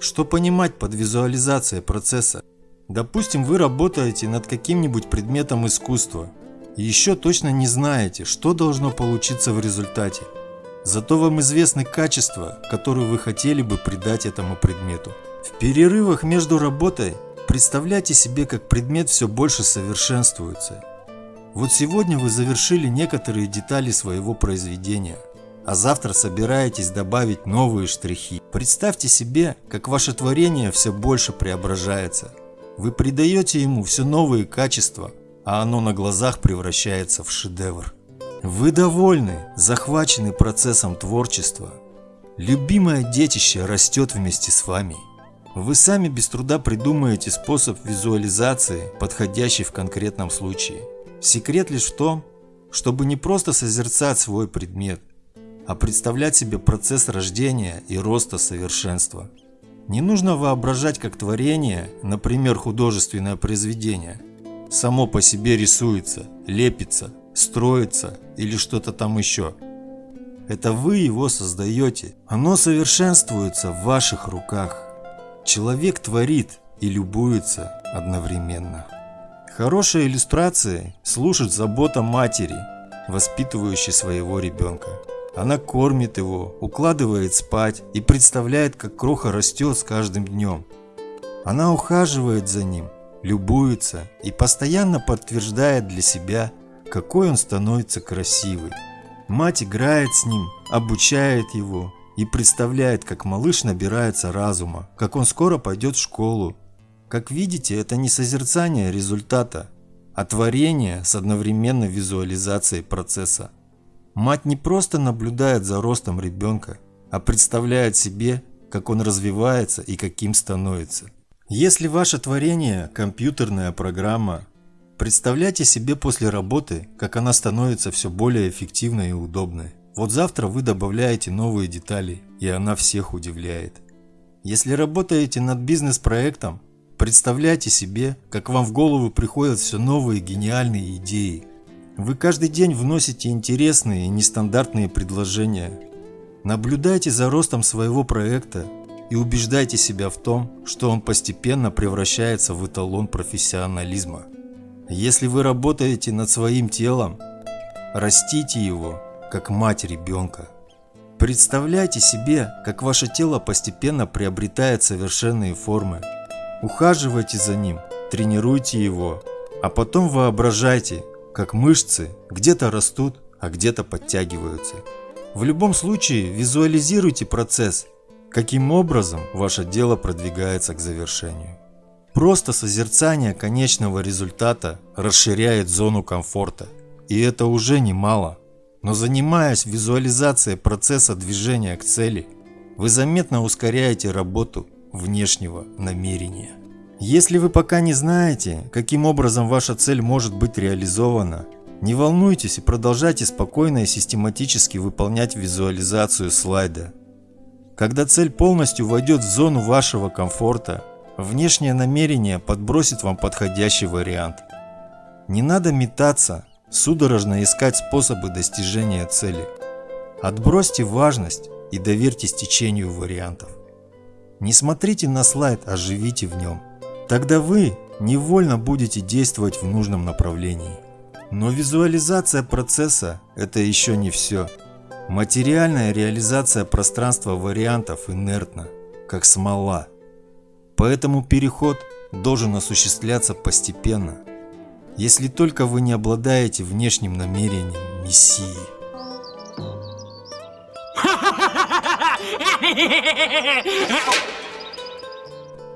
Что понимать под визуализацией процесса? Допустим, вы работаете над каким-нибудь предметом искусства и еще точно не знаете, что должно получиться в результате. Зато вам известны качества, которые вы хотели бы придать этому предмету. В перерывах между работой Представляйте себе, как предмет все больше совершенствуется. Вот сегодня вы завершили некоторые детали своего произведения, а завтра собираетесь добавить новые штрихи. Представьте себе, как ваше творение все больше преображается. Вы придаете ему все новые качества, а оно на глазах превращается в шедевр. Вы довольны, захвачены процессом творчества. Любимое детище растет вместе с вами. Вы сами без труда придумаете способ визуализации, подходящий в конкретном случае. Секрет лишь в том, чтобы не просто созерцать свой предмет, а представлять себе процесс рождения и роста совершенства. Не нужно воображать как творение, например художественное произведение, само по себе рисуется, лепится, строится или что-то там еще. Это вы его создаете, оно совершенствуется в ваших руках. Человек творит и любуется одновременно. Хорошая иллюстрация служит забота матери, воспитывающей своего ребенка. Она кормит его, укладывает спать и представляет, как кроха растет с каждым днем. Она ухаживает за ним, любуется и постоянно подтверждает для себя, какой он становится красивый. Мать играет с ним, обучает его и представляет, как малыш набирается разума, как он скоро пойдет в школу. Как видите, это не созерцание результата, а творение с одновременной визуализацией процесса. Мать не просто наблюдает за ростом ребенка, а представляет себе, как он развивается и каким становится. Если ваше творение – компьютерная программа, представляйте себе после работы, как она становится все более эффективной и удобной. Вот завтра вы добавляете новые детали, и она всех удивляет. Если работаете над бизнес-проектом, представляйте себе, как вам в голову приходят все новые гениальные идеи. Вы каждый день вносите интересные и нестандартные предложения. Наблюдайте за ростом своего проекта и убеждайте себя в том, что он постепенно превращается в эталон профессионализма. Если вы работаете над своим телом, растите его как мать ребенка. Представляйте себе, как ваше тело постепенно приобретает совершенные формы. Ухаживайте за ним, тренируйте его, а потом воображайте, как мышцы где-то растут, а где-то подтягиваются. В любом случае визуализируйте процесс, каким образом ваше дело продвигается к завершению. Просто созерцание конечного результата расширяет зону комфорта, и это уже немало. Но занимаясь визуализацией процесса движения к цели, вы заметно ускоряете работу внешнего намерения. Если вы пока не знаете, каким образом ваша цель может быть реализована, не волнуйтесь и продолжайте спокойно и систематически выполнять визуализацию слайда. Когда цель полностью войдет в зону вашего комфорта, внешнее намерение подбросит вам подходящий вариант. Не надо метаться, судорожно искать способы достижения цели. Отбросьте важность и доверьтесь течению вариантов. Не смотрите на слайд, а живите в нем. Тогда вы невольно будете действовать в нужном направлении. Но визуализация процесса – это еще не все. Материальная реализация пространства вариантов инертна, как смола. Поэтому переход должен осуществляться постепенно – если только вы не обладаете внешним намерением Мессии.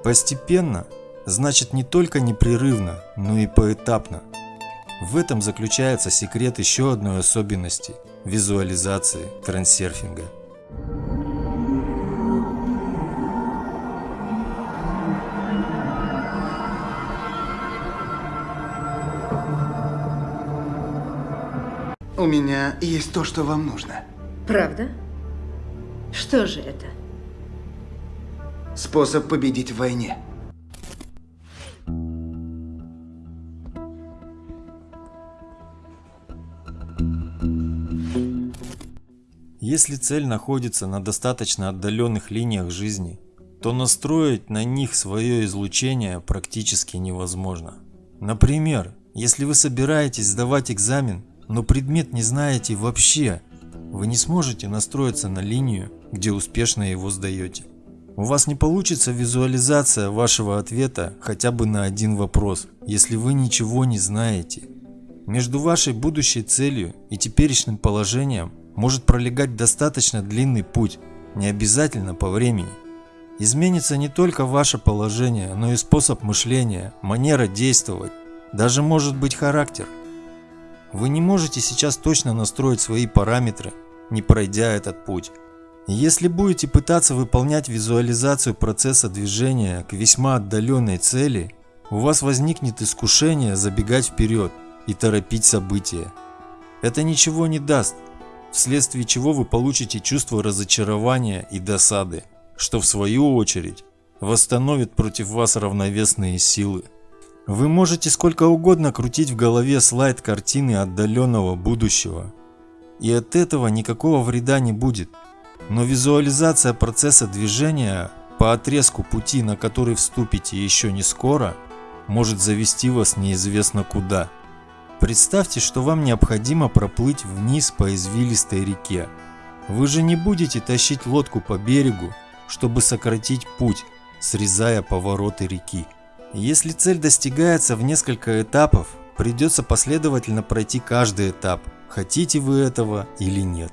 Постепенно значит не только непрерывно, но и поэтапно. В этом заключается секрет еще одной особенности визуализации трансерфинга. У меня есть то, что вам нужно. Правда? Что же это? Способ победить в войне. Если цель находится на достаточно отдаленных линиях жизни, то настроить на них свое излучение практически невозможно. Например, если вы собираетесь сдавать экзамен но предмет не знаете вообще, вы не сможете настроиться на линию, где успешно его сдаете. У вас не получится визуализация вашего ответа хотя бы на один вопрос, если вы ничего не знаете. Между вашей будущей целью и теперешним положением может пролегать достаточно длинный путь, не обязательно по времени. Изменится не только ваше положение, но и способ мышления, манера действовать, даже может быть характер. Вы не можете сейчас точно настроить свои параметры, не пройдя этот путь. Если будете пытаться выполнять визуализацию процесса движения к весьма отдаленной цели, у вас возникнет искушение забегать вперед и торопить события. Это ничего не даст, вследствие чего вы получите чувство разочарования и досады, что в свою очередь восстановит против вас равновесные силы. Вы можете сколько угодно крутить в голове слайд картины отдаленного будущего. И от этого никакого вреда не будет. Но визуализация процесса движения по отрезку пути, на который вступите еще не скоро, может завести вас неизвестно куда. Представьте, что вам необходимо проплыть вниз по извилистой реке. Вы же не будете тащить лодку по берегу, чтобы сократить путь, срезая повороты реки. Если цель достигается в несколько этапов, придется последовательно пройти каждый этап, хотите вы этого или нет.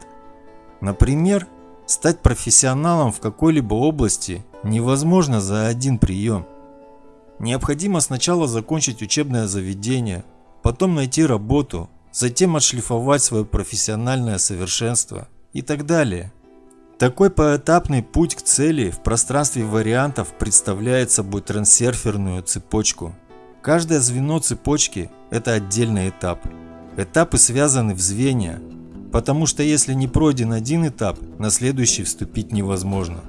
Например, стать профессионалом в какой-либо области невозможно за один прием. Необходимо сначала закончить учебное заведение, потом найти работу, затем отшлифовать свое профессиональное совершенство и так далее. Такой поэтапный путь к цели в пространстве вариантов представляет собой трансерферную цепочку. Каждое звено цепочки – это отдельный этап. Этапы связаны в звенья, потому что если не пройден один этап, на следующий вступить невозможно.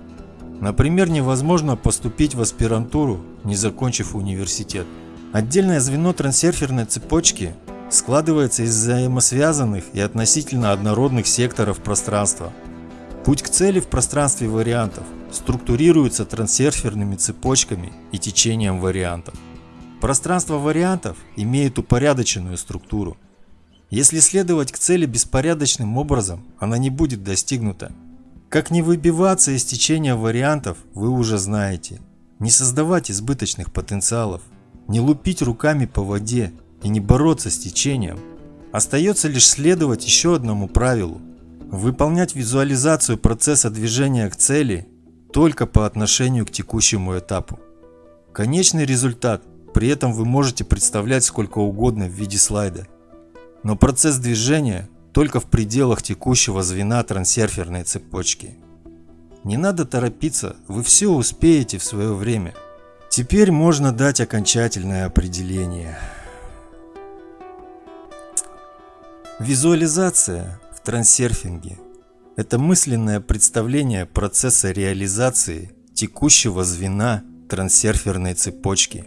Например, невозможно поступить в аспирантуру, не закончив университет. Отдельное звено трансерферной цепочки складывается из взаимосвязанных и относительно однородных секторов пространства. Путь к цели в пространстве вариантов структурируется трансерферными цепочками и течением вариантов. Пространство вариантов имеет упорядоченную структуру. Если следовать к цели беспорядочным образом, она не будет достигнута. Как не выбиваться из течения вариантов, вы уже знаете. Не создавать избыточных потенциалов, не лупить руками по воде и не бороться с течением. Остается лишь следовать еще одному правилу. Выполнять визуализацию процесса движения к цели только по отношению к текущему этапу. Конечный результат при этом вы можете представлять сколько угодно в виде слайда. Но процесс движения только в пределах текущего звена трансерферной цепочки. Не надо торопиться, вы все успеете в свое время. Теперь можно дать окончательное определение. Визуализация трансерфинге – это мысленное представление процесса реализации текущего звена трансерферной цепочки.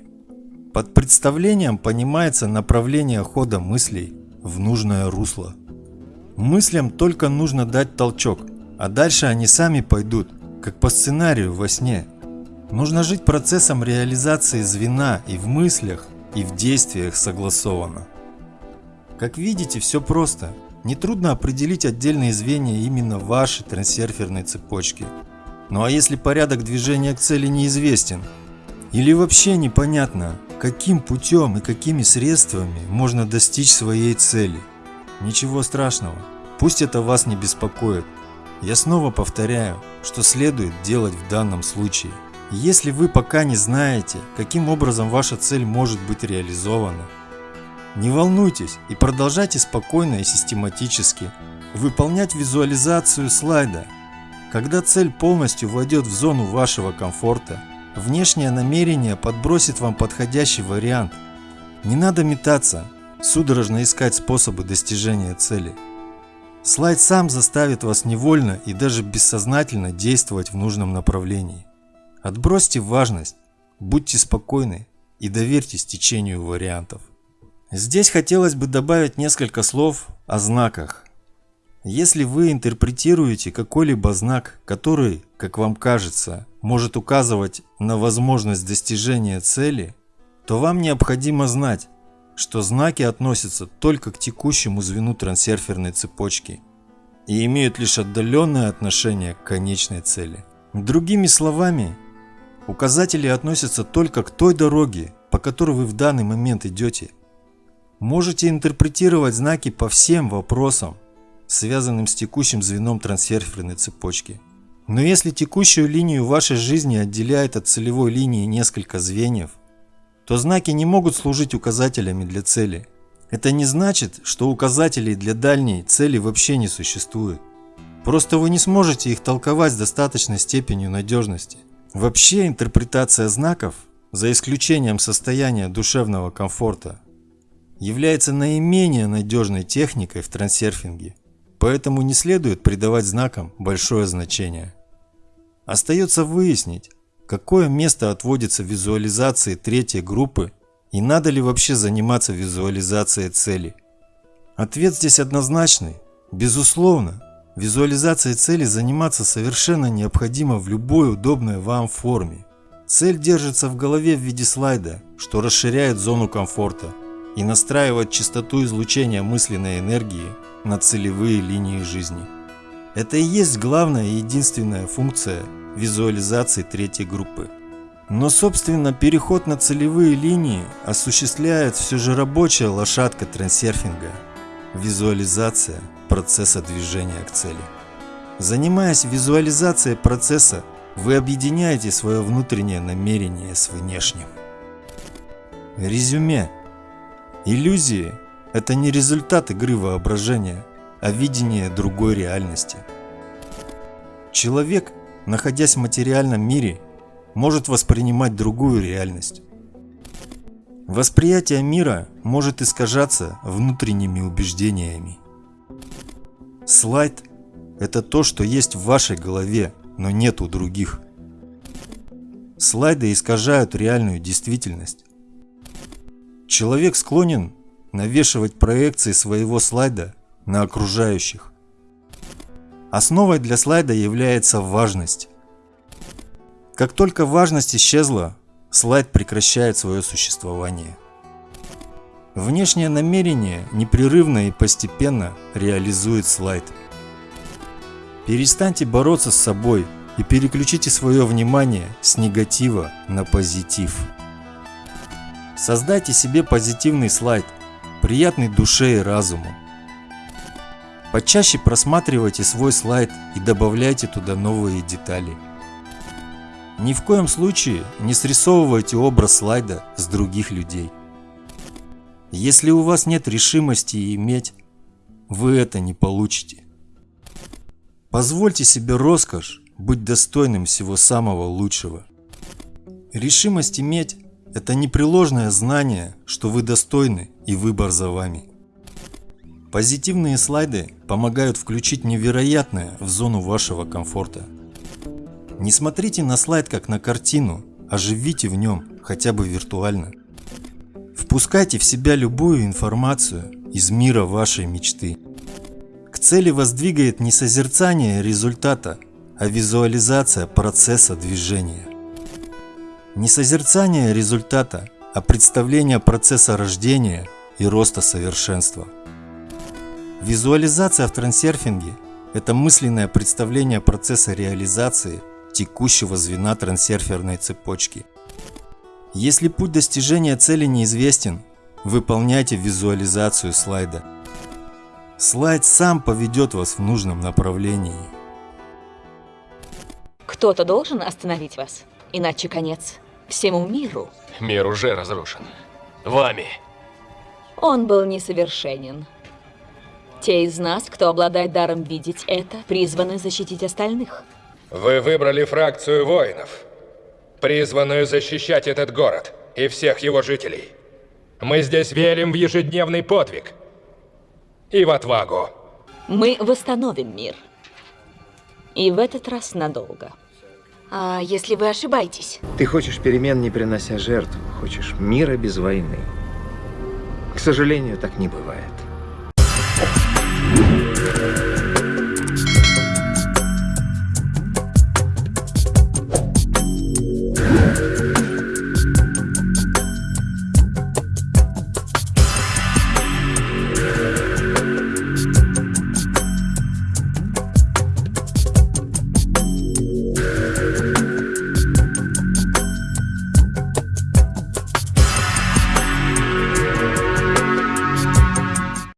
Под представлением понимается направление хода мыслей в нужное русло. Мыслям только нужно дать толчок, а дальше они сами пойдут, как по сценарию во сне. Нужно жить процессом реализации звена и в мыслях, и в действиях согласованно. Как видите, все просто. Нетрудно определить отдельные звенья именно вашей трансерферной цепочки. Ну а если порядок движения к цели неизвестен, или вообще непонятно, каким путем и какими средствами можно достичь своей цели, ничего страшного, пусть это вас не беспокоит. Я снова повторяю, что следует делать в данном случае. Если вы пока не знаете, каким образом ваша цель может быть реализована, не волнуйтесь и продолжайте спокойно и систематически выполнять визуализацию слайда. Когда цель полностью войдет в зону вашего комфорта, внешнее намерение подбросит вам подходящий вариант. Не надо метаться, судорожно искать способы достижения цели. Слайд сам заставит вас невольно и даже бессознательно действовать в нужном направлении. Отбросьте важность, будьте спокойны и доверьтесь течению вариантов. Здесь хотелось бы добавить несколько слов о знаках. Если вы интерпретируете какой-либо знак, который, как вам кажется, может указывать на возможность достижения цели, то вам необходимо знать, что знаки относятся только к текущему звену трансерферной цепочки и имеют лишь отдаленное отношение к конечной цели. Другими словами, указатели относятся только к той дороге, по которой вы в данный момент идете – Можете интерпретировать знаки по всем вопросам, связанным с текущим звеном трансферферной цепочки. Но если текущую линию вашей жизни отделяет от целевой линии несколько звеньев, то знаки не могут служить указателями для цели. Это не значит, что указателей для дальней цели вообще не существует. Просто вы не сможете их толковать с достаточной степенью надежности. Вообще интерпретация знаков, за исключением состояния душевного комфорта, является наименее надежной техникой в трансерфинге, поэтому не следует придавать знакам большое значение. Остается выяснить, какое место отводится визуализации третьей группы и надо ли вообще заниматься визуализацией цели. Ответ здесь однозначный. Безусловно, визуализацией цели заниматься совершенно необходимо в любой удобной вам форме. Цель держится в голове в виде слайда, что расширяет зону комфорта – и настраивать частоту излучения мысленной энергии на целевые линии жизни. Это и есть главная и единственная функция визуализации третьей группы. Но, собственно, переход на целевые линии осуществляет все же рабочая лошадка трансерфинга – визуализация процесса движения к цели. Занимаясь визуализацией процесса, вы объединяете свое внутреннее намерение с внешним. Резюме. Иллюзии – это не результат игры воображения, а видение другой реальности. Человек, находясь в материальном мире, может воспринимать другую реальность. Восприятие мира может искажаться внутренними убеждениями. Слайд – это то, что есть в вашей голове, но нет у других. Слайды искажают реальную действительность. Человек склонен навешивать проекции своего слайда на окружающих. Основой для слайда является важность. Как только важность исчезла, слайд прекращает свое существование. Внешнее намерение непрерывно и постепенно реализует слайд. Перестаньте бороться с собой и переключите свое внимание с негатива на позитив. Создайте себе позитивный слайд, приятный душе и разуму. Почаще просматривайте свой слайд и добавляйте туда новые детали. Ни в коем случае не срисовывайте образ слайда с других людей. Если у вас нет решимости иметь, вы это не получите. Позвольте себе роскошь быть достойным всего самого лучшего. Решимость иметь – это непреложное знание, что вы достойны и выбор за вами. Позитивные слайды помогают включить невероятное в зону вашего комфорта. Не смотрите на слайд как на картину, а живите в нем хотя бы виртуально. Впускайте в себя любую информацию из мира вашей мечты. К цели вас двигает не созерцание результата, а визуализация процесса движения. Не созерцание результата, а представление процесса рождения и роста совершенства – Визуализация в трансерфинге – это мысленное представление процесса реализации текущего звена трансерферной цепочки. Если путь достижения цели неизвестен, выполняйте визуализацию слайда. Слайд сам поведет вас в нужном направлении. Кто-то должен остановить вас, иначе конец всему миру. Мир уже разрушен. Вами. Он был несовершенен. Те из нас, кто обладает даром видеть это, призваны защитить остальных. Вы выбрали фракцию воинов, призванную защищать этот город и всех его жителей. Мы здесь верим в ежедневный подвиг и в отвагу. Мы восстановим мир. И в этот раз надолго. А если вы ошибаетесь? Ты хочешь перемен, не принося жертв, хочешь мира без войны. К сожалению, так не бывает.